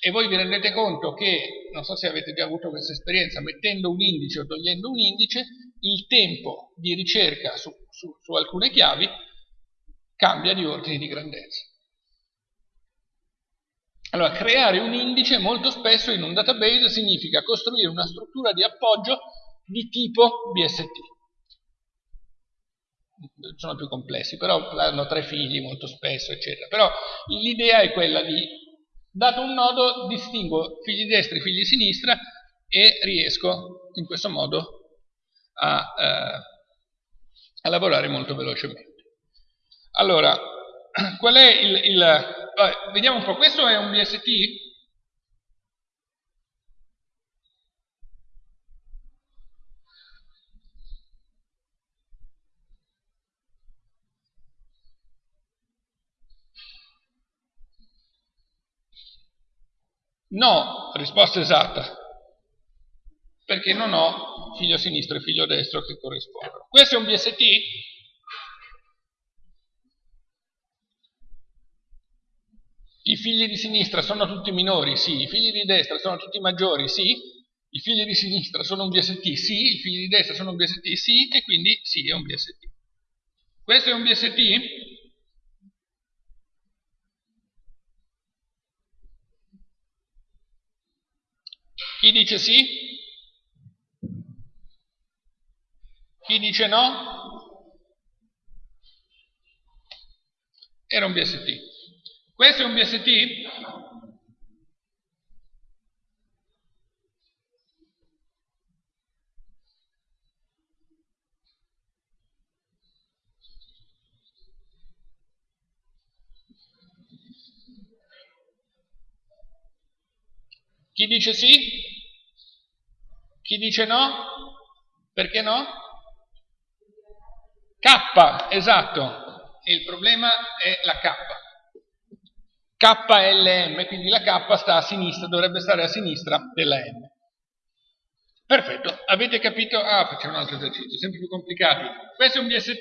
E voi vi rendete conto che, non so se avete già avuto questa esperienza, mettendo un indice o togliendo un indice, il tempo di ricerca su, su, su alcune chiavi cambia di ordine di grandezza. Allora, creare un indice molto spesso in un database significa costruire una struttura di appoggio di tipo BST. Sono più complessi, però hanno tre figli molto spesso, eccetera. Però l'idea è quella di, dato un nodo, distingo figli destri figli sinistra e riesco in questo modo a, eh, a lavorare molto velocemente. Allora, qual è il, il vabbè, vediamo un po', questo è un BST? No, risposta esatta, perché non ho figlio sinistro e figlio destro che corrispondono. Questo è un BST? I figli di sinistra sono tutti minori? Sì. I figli di destra sono tutti maggiori? Sì. I figli di sinistra sono un BST? Sì. I figli di destra sono un BST? Sì. E quindi sì, è un BST. Questo è un BST? Chi dice sì? Chi dice no? Era un BST. Questo è un BST? Chi dice sì? Chi dice no? Perché no? K, esatto. Il problema è la K. KLM, quindi la K sta a sinistra, dovrebbe stare a sinistra della M. Perfetto, avete capito? Ah, facciamo un altro esercizio, sempre più complicati. Questo è un BST?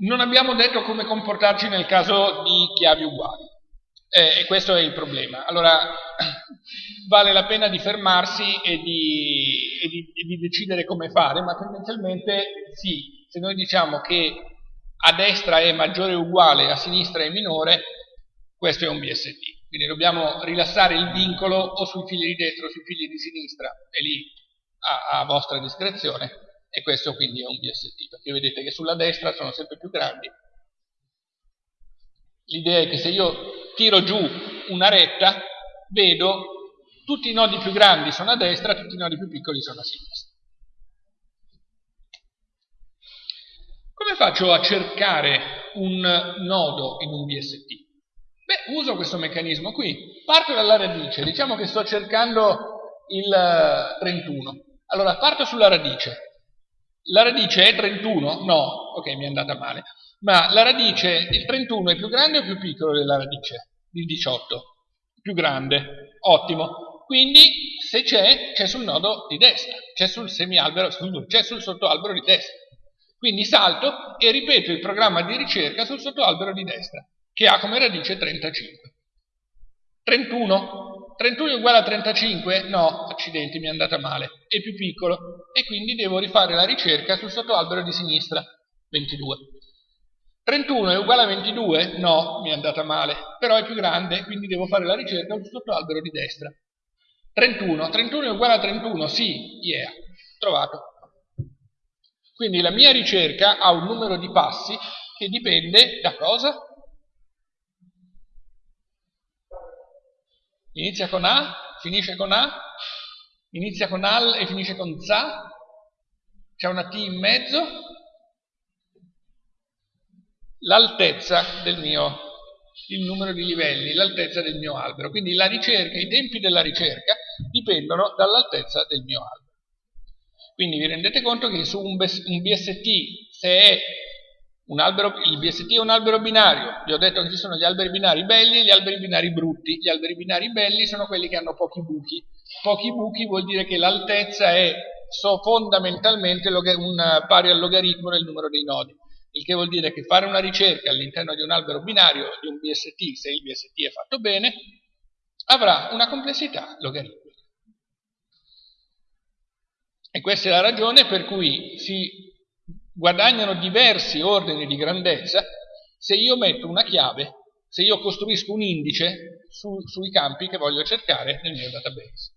Non abbiamo detto come comportarci nel caso di chiavi uguali. Eh, e questo è il problema. Allora, vale la pena di fermarsi e di, e, di, e di, decidere come fare, ma tendenzialmente sì, se noi diciamo che a destra è maggiore o uguale, a sinistra è minore, questo è un BST. Quindi dobbiamo rilassare il vincolo o sui figli di destra o sui figli di sinistra, e lì a, a vostra discrezione, e questo quindi è un BST, perché vedete che sulla destra sono sempre più grandi. L'idea è che se io tiro giù una retta, vedo tutti i nodi più grandi sono a destra, tutti i nodi più piccoli sono a sinistra. Come faccio a cercare un nodo in un BST? Beh, uso questo meccanismo qui. Parto dalla radice, diciamo che sto cercando il 31. Eh, allora, parto sulla radice. La radice è 31? No, ok, mi è andata male. Ma la radice, il 31 è più grande o più piccolo della radice? Il 18. Più grande. Ottimo. Quindi, se c'è, c'è sul nodo di destra, c'è sul semialbero, c'è sul sottoalbero di destra. Quindi salto e ripeto il programma di ricerca sul sottoalbero di destra che ha come radice 35. 31. 31 è uguale a 35? No, accidenti, mi è andata male. È più piccolo e quindi devo rifare la ricerca sul sottoalbero di sinistra. 22. 31 è uguale a 22? No, mi è andata male, però è più grande, quindi devo fare la ricerca sul sottoalbero di destra. 31. 31 è uguale a 31? Sì, yeah, trovato. Quindi la mia ricerca ha un numero di passi che dipende da cosa? Inizia con A, finisce con A, inizia con AL e finisce con ZA, c'è una T in mezzo, l'altezza del mio, il numero di livelli, l'altezza del mio albero. Quindi la ricerca, i tempi della ricerca dipendono dall'altezza del mio albero. Quindi vi rendete conto che su un BST, se è albero, il BST è un albero binario, vi ho detto che ci sono gli alberi binari belli e gli alberi binari brutti. Gli alberi binari belli sono quelli che hanno pochi buchi. Pochi buchi vuol dire che l'altezza è so, fondamentalmente un, pari al logaritmo del numero dei nodi. Il che vuol dire che fare una ricerca all'interno di un albero binario, di un BST, se il BST è fatto bene, avrà una complessità logaritmica. E questa è la ragione per cui si guadagnano diversi ordini di grandezza se io metto una chiave, se io costruisco un indice su, sui campi che voglio cercare nel mio database.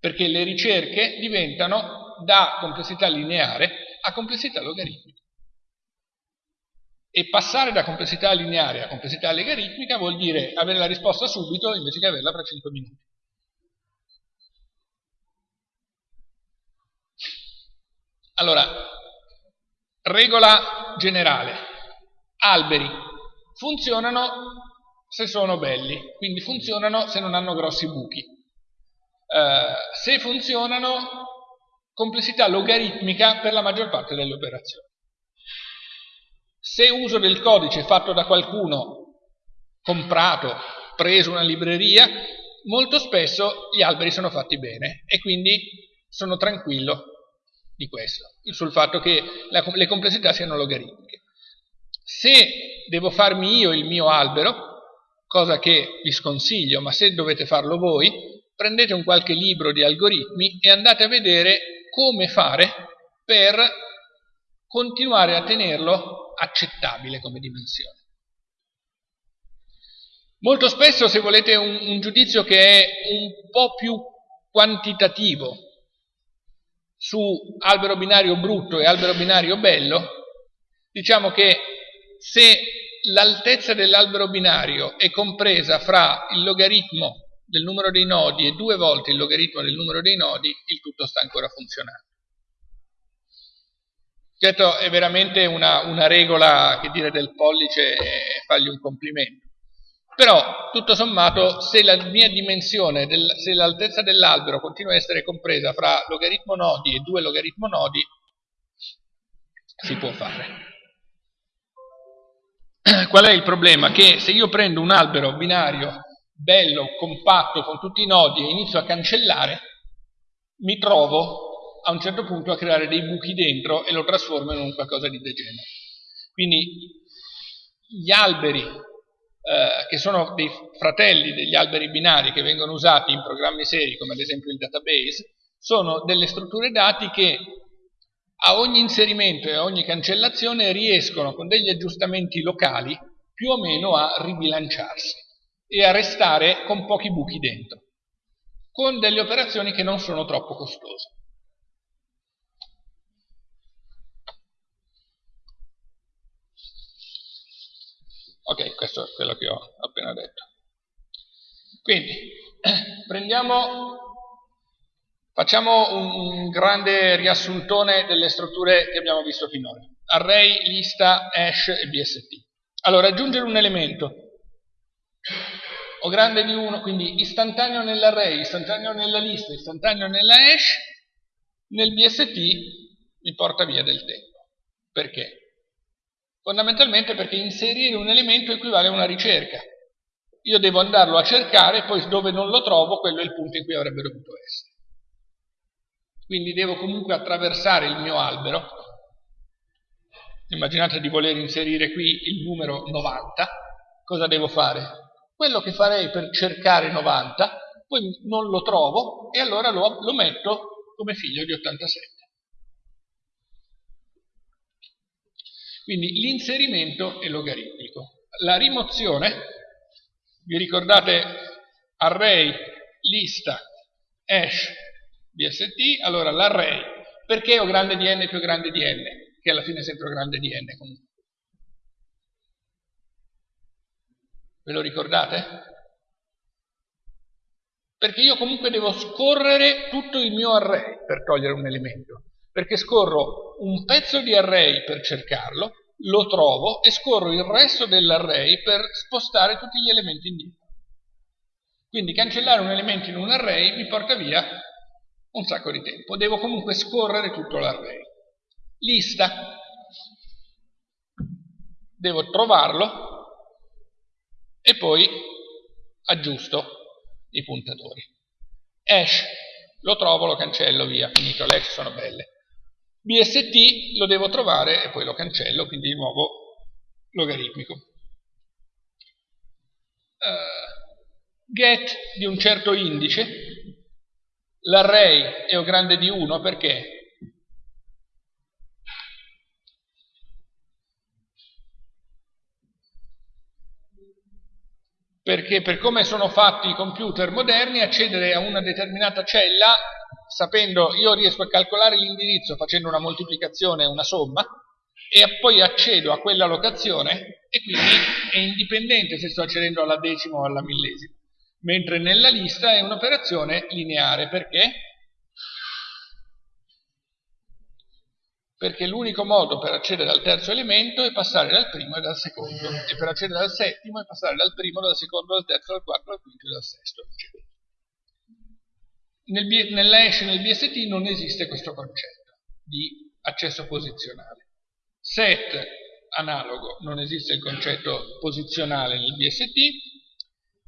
Perché le ricerche diventano da complessità lineare a complessità logaritmica. E passare da complessità lineare a complessità logaritmica vuol dire avere la risposta subito invece che averla fra 5 minuti. Allora, Regola generale. Alberi funzionano se sono belli, quindi funzionano se non hanno grossi buchi. Eh, se funzionano, complessità logaritmica per la maggior parte delle operazioni. Se uso del codice fatto da qualcuno, comprato, preso una libreria, molto spesso gli alberi sono fatti bene e quindi sono tranquillo di questo, sul fatto che la, le complessità siano logaritmiche. Se devo farmi io il mio albero, cosa che vi sconsiglio, ma se dovete farlo voi, prendete un qualche libro di algoritmi e andate a vedere come fare per continuare a tenerlo accettabile come dimensione. Molto spesso se volete un, un giudizio che è un po' più quantitativo su albero binario brutto e albero binario bello, diciamo che se l'altezza dell'albero binario è compresa fra il logaritmo del numero dei nodi e due volte il logaritmo del numero dei nodi, il tutto sta ancora funzionando. Certo è veramente una, una regola che dire del pollice e fargli un complimento. Però, tutto sommato, se la mia dimensione, del, se l'altezza dell'albero continua a essere compresa fra logaritmo nodi e due logaritmo nodi, si può fare. Qual è il problema? Che se io prendo un albero binario bello, compatto, con tutti i nodi e inizio a cancellare, mi trovo a un certo punto a creare dei buchi dentro e lo trasformo in un qualcosa di degenere. Quindi gli alberi, eh, che sono dei fratelli degli alberi binari che vengono usati in programmi seri, come ad esempio il database, sono delle strutture dati che a ogni inserimento e a ogni cancellazione riescono con degli aggiustamenti locali più o meno a ribilanciarsi e a restare con pochi buchi dentro, con delle operazioni che non sono troppo costose. Ok, questo è quello che ho appena detto. Quindi, prendiamo, facciamo un grande riassuntone delle strutture che abbiamo visto finora. Array, lista, hash e BST. Allora, aggiungere un elemento o grande di 1, quindi istantaneo nell'array, istantaneo nella lista, istantaneo nella hash, nel BST mi porta via del tempo. Perché? Fondamentalmente perché inserire un elemento equivale a una ricerca. Io devo andarlo a cercare, poi dove non lo trovo, quello è il punto in cui avrebbe dovuto essere. Quindi devo comunque attraversare il mio albero. Immaginate di voler inserire qui il numero 90. Cosa devo fare? Quello che farei per cercare 90, poi non lo trovo e allora lo, lo metto come figlio di 87. Quindi l'inserimento è logaritmico. La rimozione, vi ricordate array, lista, hash, bst, allora l'array, perché ho grande di n più grande di n? Che alla fine è sempre grande di n comunque. Ve lo ricordate? Perché io comunque devo scorrere tutto il mio array per togliere un elemento perché scorro un pezzo di array per cercarlo, lo trovo e scorro il resto dell'array per spostare tutti gli elementi indietro. Quindi cancellare un elemento in un array mi porta via un sacco di tempo. Devo comunque scorrere tutto l'array. Lista. Devo trovarlo e poi aggiusto i puntatori. Hash. Lo trovo, lo cancello, via, finito. Le hash sono belle. BST lo devo trovare e poi lo cancello, quindi di nuovo logaritmico. Uh, get di un certo indice, l'array è o grande di 1 perché perché per come sono fatti i computer moderni accedere a una determinata cella sapendo io riesco a calcolare l'indirizzo facendo una moltiplicazione una somma e poi accedo a quella locazione e quindi è indipendente se sto accedendo alla decima o alla millesima mentre nella lista è un'operazione lineare perché? perché l'unico modo per accedere al terzo elemento è passare dal primo e dal secondo e per accedere al settimo è passare dal primo, dal secondo, dal terzo, dal quarto, dal quinto e dal sesto eccetera. Nel, nella hash e nel BST non esiste questo concetto di accesso posizionale. Set analogo non esiste il concetto posizionale nel BST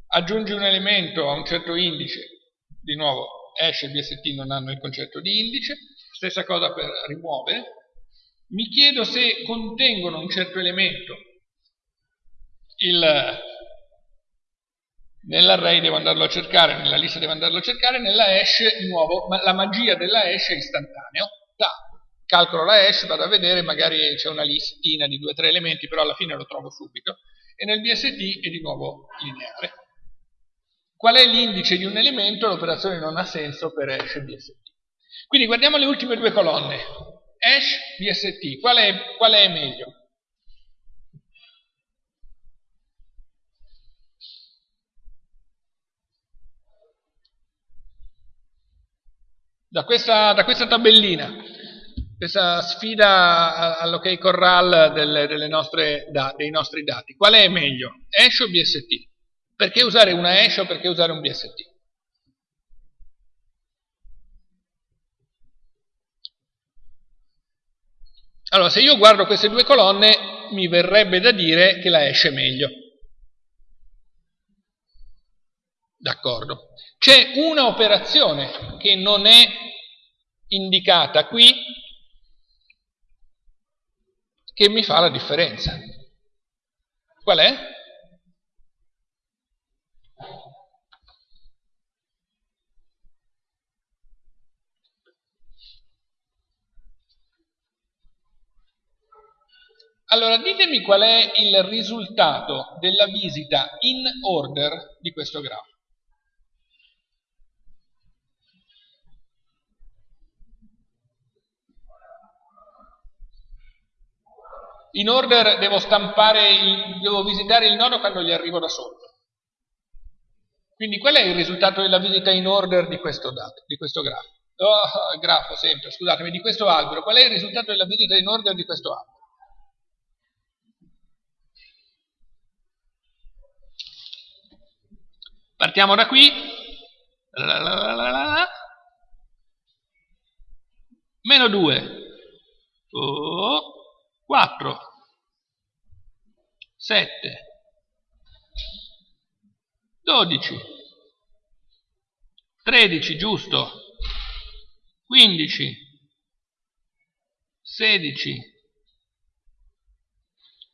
aggiungi un elemento a un certo indice di nuovo hash e BST non hanno il concetto di indice. Stessa cosa per rimuovere. Mi chiedo se contengono un certo elemento nell'array devo andarlo a cercare, nella lista devo andarlo a cercare, nella hash di nuovo ma la magia della hash è istantaneo. Da, calcolo la hash, vado a vedere, magari c'è una listina di due o tre elementi, però alla fine lo trovo subito. E nel BST è di nuovo lineare. Qual è l'indice di un elemento? L'operazione non ha senso per hash e BST. Quindi guardiamo le ultime due colonne hash BST, qual è, qual è meglio? Da questa, da questa, tabellina, questa sfida all'ok corral delle, delle nostre, da, dei nostri dati, qual è meglio? Hash o BST? Perché usare una hash o perché usare un BST? Allora, se io guardo queste due colonne, mi verrebbe da dire che la hash è meglio. D'accordo. C'è una operazione che non è indicata qui, che mi fa la differenza. Qual è? Allora ditemi qual è il risultato della visita in order di questo grafo. In order devo stampare, il, devo visitare il nodo quando gli arrivo da sotto. Quindi qual è il risultato della visita in order di questo, dato, di questo grafo? Oh, grafo sempre, scusatemi, di questo albero. Qual è il risultato della visita in order di questo albero? Partiamo da qui. Meno 2. Oh, 4. 7. 12. 13, giusto. 15. 16.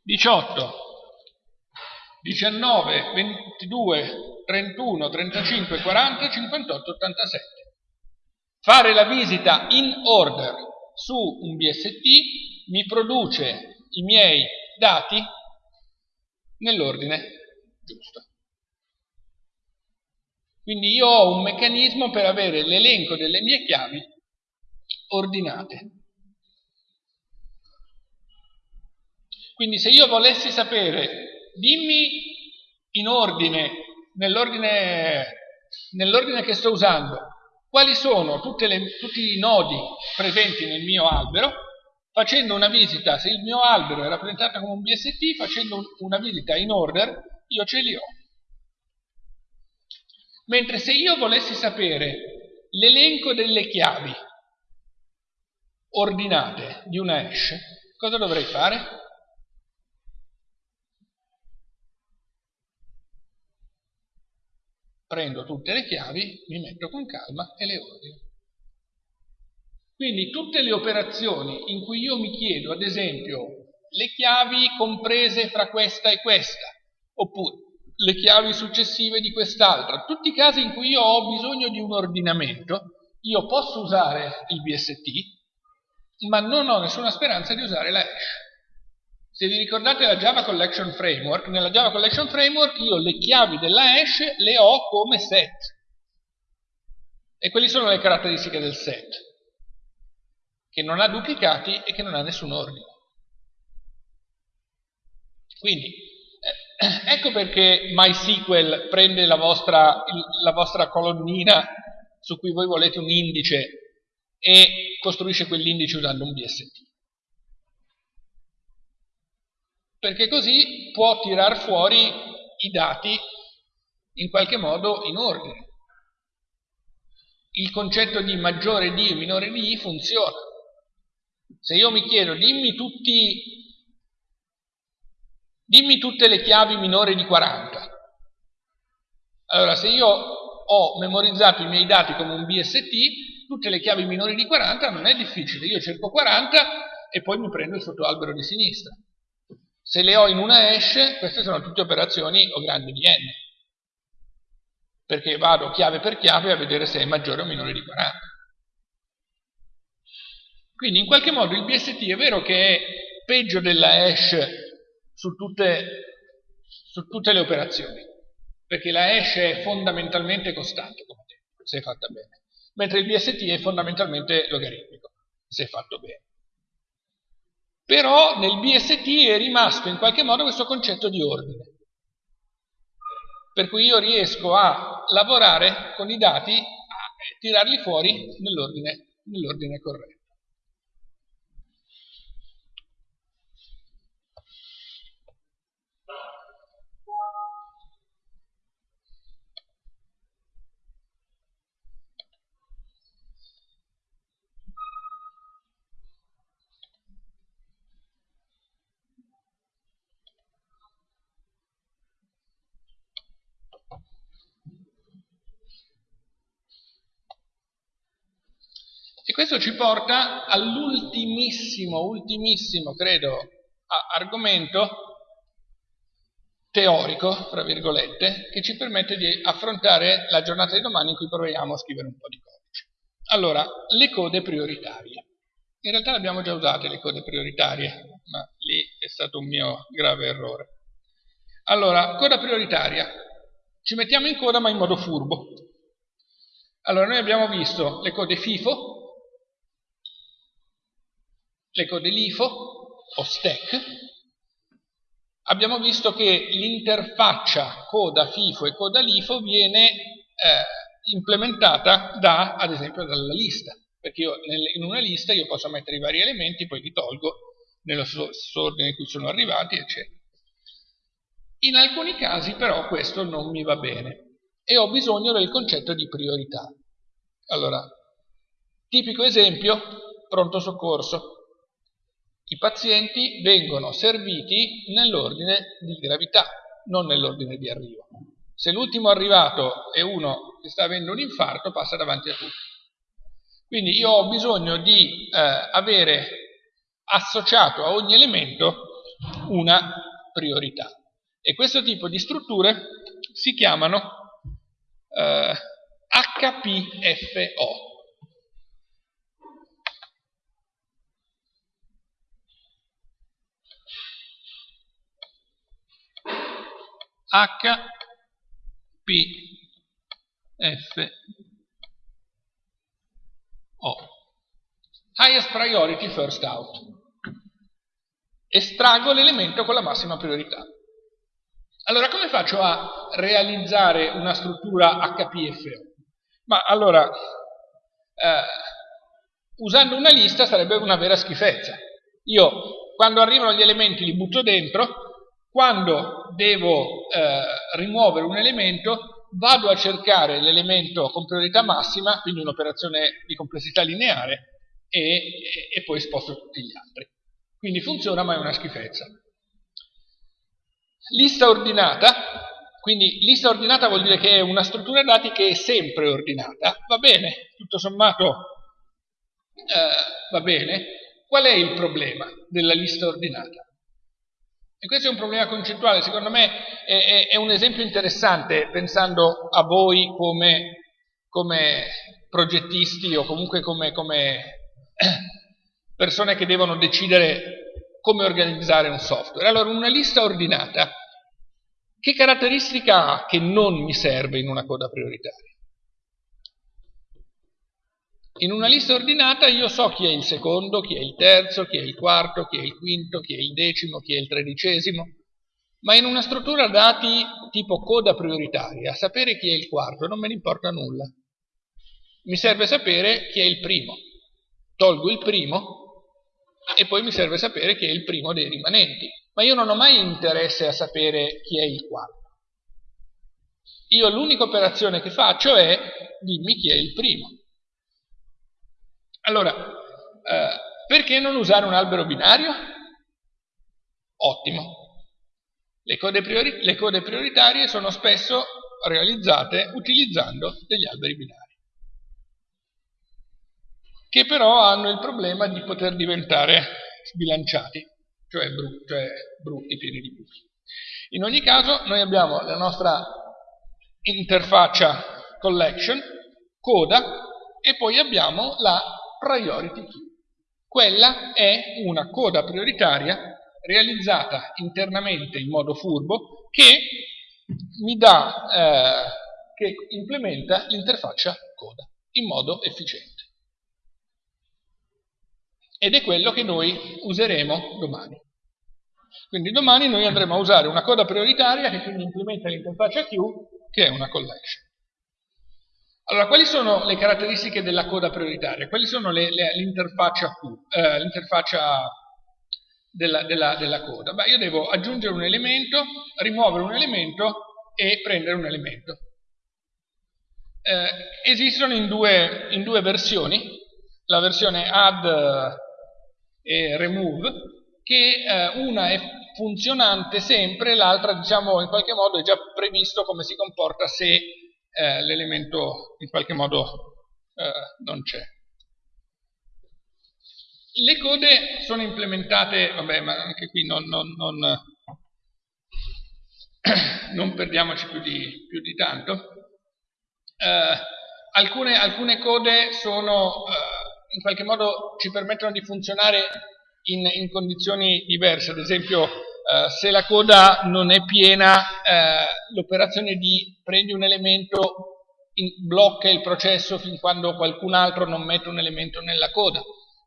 18. 19, 22, 31, 35, 40, 58, 87. Fare la visita in order su un BST mi produce i miei dati nell'ordine giusto. Quindi io ho un meccanismo per avere l'elenco delle mie chiavi ordinate. Quindi se io volessi sapere, dimmi in ordine nell'ordine, nell'ordine che sto usando, quali sono le, tutti i nodi presenti nel mio albero, facendo una visita, se il mio albero è rappresentato come un BST, facendo una visita in order, io ce li ho. Mentre se io volessi sapere l'elenco delle chiavi ordinate di una hash, cosa dovrei fare? prendo tutte le chiavi, mi metto con calma e le ordino. Quindi tutte le operazioni in cui io mi chiedo, ad esempio, le chiavi comprese fra questa e questa, oppure le chiavi successive di quest'altra, tutti i casi in cui io ho bisogno di un ordinamento, io posso usare il BST, ma non ho nessuna speranza di usare la hash. Se vi ricordate la Java Collection Framework, nella Java Collection Framework io le chiavi della hash le ho come set. E quali sono le caratteristiche del set? Che non ha duplicati e che non ha nessun ordine. Quindi, eh, ecco perché MySQL prende la vostra, la vostra colonnina su cui voi volete un indice e costruisce quell'indice usando un BST perché così può tirar fuori i dati in qualche modo in ordine. Il concetto di maggiore di e minore di i funziona. Se io mi chiedo dimmi, tutti, dimmi tutte le chiavi minori di 40, allora se io ho memorizzato i miei dati come un BST, tutte le chiavi minori di 40 non è difficile, io cerco 40 e poi mi prendo il sottoalbero di sinistra. Se le ho in una hash, queste sono tutte operazioni o grandi di n, perché vado chiave per chiave a vedere se è maggiore o minore di 40. Quindi in qualche modo il BST è vero che è peggio della hash su tutte, su tutte le operazioni, perché la hash è fondamentalmente costante, come detto, se è fatta bene, mentre il BST è fondamentalmente logaritmico, se è fatto bene. Però nel BST è rimasto in qualche modo questo concetto di ordine. Per cui io riesco a lavorare con i dati, a tirarli fuori nell'ordine nell corretto. E questo ci porta all'ultimissimo, ultimissimo, credo, argomento teorico, tra virgolette, che ci permette di affrontare la giornata di domani in cui proviamo a scrivere un po' di codice. Allora, le code prioritarie. In realtà le abbiamo già usate le code prioritarie, ma lì è stato un mio grave errore. Allora, coda prioritaria. Ci mettiamo in coda ma in modo furbo. Allora, noi abbiamo visto le code FIFO, le code LIFO o stack, abbiamo visto che l'interfaccia coda FIFO e coda LIFO viene eh, implementata da, ad esempio, dalla lista, perché io in una lista io posso mettere i vari elementi, poi li tolgo nello stesso ordine in cui sono arrivati, eccetera. In alcuni casi però questo non mi va bene e ho bisogno del concetto di priorità. Allora, tipico esempio, pronto soccorso. I pazienti vengono serviti nell'ordine di gravità, non nell'ordine di arrivo. Se l'ultimo arrivato è uno che sta avendo un infarto, passa davanti a tutti. Quindi io ho bisogno di eh, avere associato a ogni elemento una priorità. E questo tipo di strutture si chiamano eh, HPFO, H P F O. Highest priority first out. Estraggo l'elemento con la massima priorità. Allora come faccio a realizzare una struttura HPFO? ma allora eh, usando una lista sarebbe una vera schifezza. Io quando arrivano gli elementi li butto dentro quando devo eh, rimuovere un elemento, vado a cercare l'elemento con priorità massima, quindi un'operazione di complessità lineare, e, e, poi sposto tutti gli altri. Quindi funziona, ma è una schifezza. Lista ordinata, quindi lista ordinata vuol dire che è una struttura dati che è sempre ordinata, va bene, tutto sommato eh, va bene. Qual è il problema della lista ordinata? E questo è un problema concettuale, secondo me è, è, è un esempio interessante pensando a voi come, come progettisti o comunque come, come persone che devono decidere come organizzare un software. Allora, una lista ordinata, che caratteristica ha che non mi serve in una coda prioritaria? In una lista ordinata io so chi è il secondo, chi è il terzo, chi è il quarto, chi è il quinto, chi è il decimo, chi è il tredicesimo, ma in una struttura dati tipo coda prioritaria, sapere chi è il quarto non me ne importa nulla. Mi serve sapere chi è il primo. Tolgo il primo e poi mi serve sapere chi è il primo dei rimanenti. Ma io non ho mai interesse a sapere chi è il quarto. Io l'unica operazione che faccio è dimmi chi è il primo. Allora, eh, perché non usare un albero binario? Ottimo. Le code, priori le code prioritarie sono spesso realizzate utilizzando degli alberi binari che però hanno il problema di poter diventare sbilanciati, cioè, bru cioè brutti, pieni di buchi. In ogni caso noi abbiamo la nostra interfaccia collection, coda, e poi abbiamo la priority key. Quella è una coda prioritaria realizzata internamente in modo furbo che mi dà, eh, che implementa l'interfaccia coda in modo efficiente. Ed è quello che noi useremo domani. Quindi domani noi andremo a usare una coda prioritaria che quindi implementa l'interfaccia queue che è una collection. Allora, quali sono le caratteristiche della coda prioritaria? Quali sono l'interfaccia eh, della, della, della, coda? Beh, io devo aggiungere un elemento, rimuovere un elemento e prendere un elemento. Eh, esistono in due, in due versioni, la versione add e remove, che eh, una è funzionante sempre, l'altra diciamo in qualche modo è già previsto come si comporta se eh, l'elemento in qualche modo eh, non c'è. Le code sono implementate, vabbè, ma anche qui non, non, non, non perdiamoci più di, più di tanto. Eh, alcune, alcune, code sono, eh, in qualche modo ci permettono di funzionare in, in condizioni diverse, ad esempio eh, se la coda non è piena, eh, l'operazione di prendi un elemento in, blocca il processo fin quando qualcun altro non mette un elemento nella coda.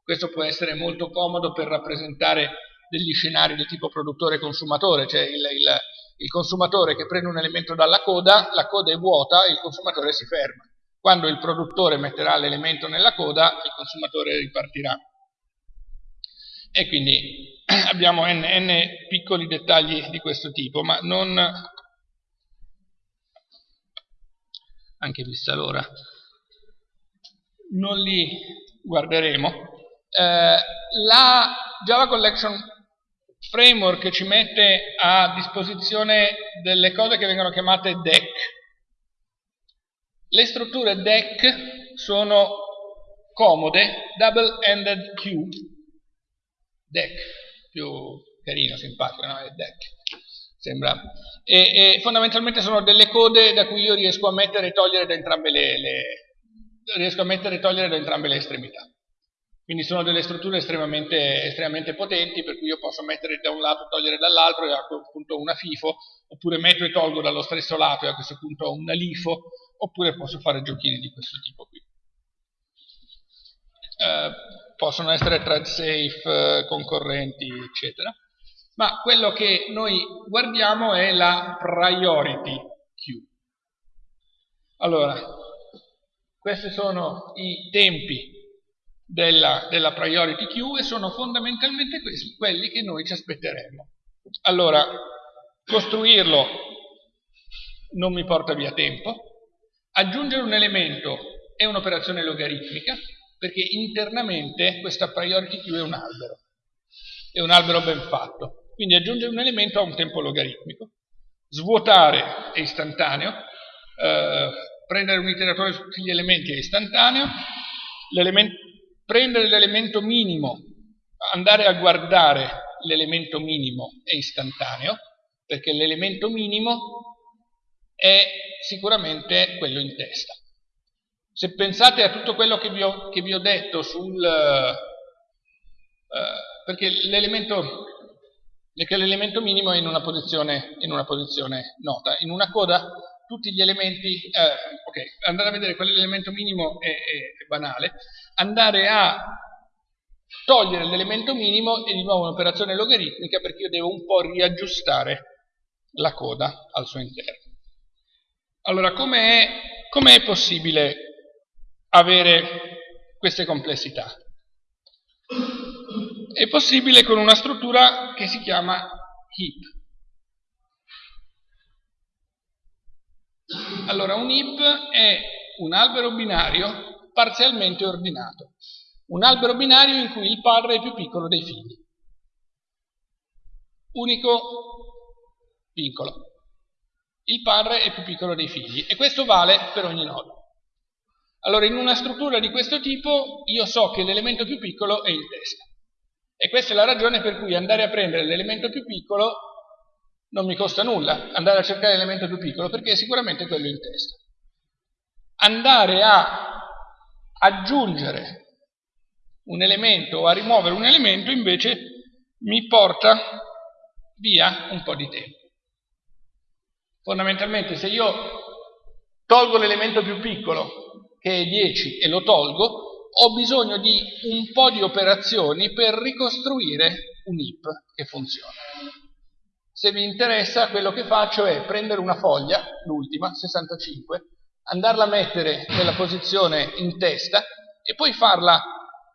Questo può essere molto comodo per rappresentare degli scenari del tipo produttore-consumatore, cioè il, il, il, consumatore che prende un elemento dalla coda, la coda è vuota, il consumatore si ferma. Quando il produttore metterà l'elemento nella coda, il consumatore ripartirà. E quindi abbiamo n, n piccoli dettagli di questo tipo, ma non... anche vista l'ora, non li guarderemo eh, la Java Collection Framework ci mette a disposizione delle cose che vengono chiamate DEC. Le strutture DEC sono comode, double-ended queue, DEC, più carino, simpatico, no? È DEC. Sembra. E, e, fondamentalmente sono delle code da cui io riesco a mettere e togliere da entrambe le, le, riesco a mettere e togliere da entrambe le estremità. Quindi sono delle strutture estremamente, estremamente, potenti per cui io posso mettere da un lato e togliere dall'altro e a quel punto una FIFO, oppure metto e tolgo dallo stesso lato e a questo punto una LIFO, oppure posso fare giochini di questo tipo qui. Eh, possono essere thread safe, eh, concorrenti, eccetera. Ma quello che noi guardiamo è la priority queue. Allora, questi sono i tempi della, della priority queue e sono fondamentalmente questi, quelli che noi ci aspetteremo. Allora, costruirlo non mi porta via tempo, aggiungere un elemento è un'operazione logaritmica, perché internamente questa priority queue è un albero, è un albero ben fatto, quindi aggiungere un elemento ha un tempo logaritmico, svuotare è istantaneo, eh, prendere un iteratore su tutti gli elementi è istantaneo, prendere l'elemento minimo, andare a guardare l'elemento minimo è istantaneo, perché l'elemento minimo è sicuramente quello in testa. Se pensate a tutto quello che vi ho, che vi ho detto sul... Eh, perché l'elemento minimo è in una, posizione, in una posizione nota. In una coda tutti gli elementi, eh, ok, andare a vedere qual è l'elemento minimo è, è, è, banale, andare a togliere l'elemento minimo è di nuovo un'operazione logaritmica perché io devo un po' riaggiustare la coda al suo interno. Allora, com'è com possibile avere queste complessità? È possibile con una struttura che si chiama heap. Allora, un heap è un albero binario parzialmente ordinato. Un albero binario in cui il padre è più piccolo dei figli. Unico vincolo. Il padre è più piccolo dei figli e questo vale per ogni nodo. Allora, in una struttura di questo tipo io so che l'elemento più piccolo è in testa. E questa è la ragione per cui andare a prendere l'elemento più piccolo non mi costa nulla andare a cercare l'elemento più piccolo perché è sicuramente quello in testa. Andare a aggiungere un elemento o a rimuovere un elemento invece mi porta via un po' di tempo. Fondamentalmente se io tolgo l'elemento più piccolo che è 10 e lo tolgo, ho bisogno di un po' di operazioni per ricostruire un heap che funziona. Se vi interessa, quello che faccio è prendere una foglia, l'ultima, 65, andarla a mettere nella posizione in testa e poi farla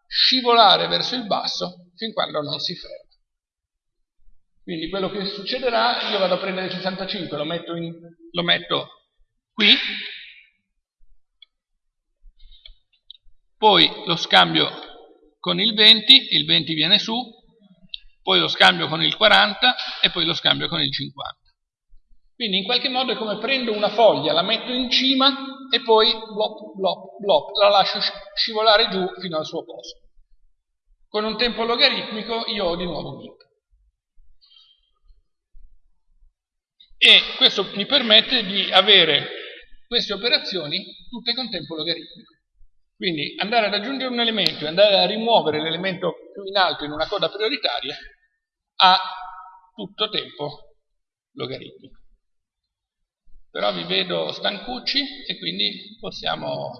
scivolare verso il basso fin quando non si ferma. Quindi quello che succederà, io vado a prendere il 65, lo metto, in, lo metto qui, poi lo scambio con il 20, il 20 viene su, poi lo scambio con il 40 e poi lo scambio con il 50. Quindi in qualche modo è come prendo una foglia, la metto in cima e poi blop, blop, blop, la lascio scivolare giù fino al suo posto. con un tempo logaritmico io ho di nuovo int. E questo mi permette di avere queste operazioni tutte con tempo logaritmico. Quindi andare ad aggiungere un elemento e andare a rimuovere l'elemento più in alto in una coda prioritaria ha tutto tempo logaritmico. Però vi vedo stancucci e quindi possiamo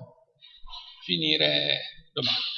finire domani.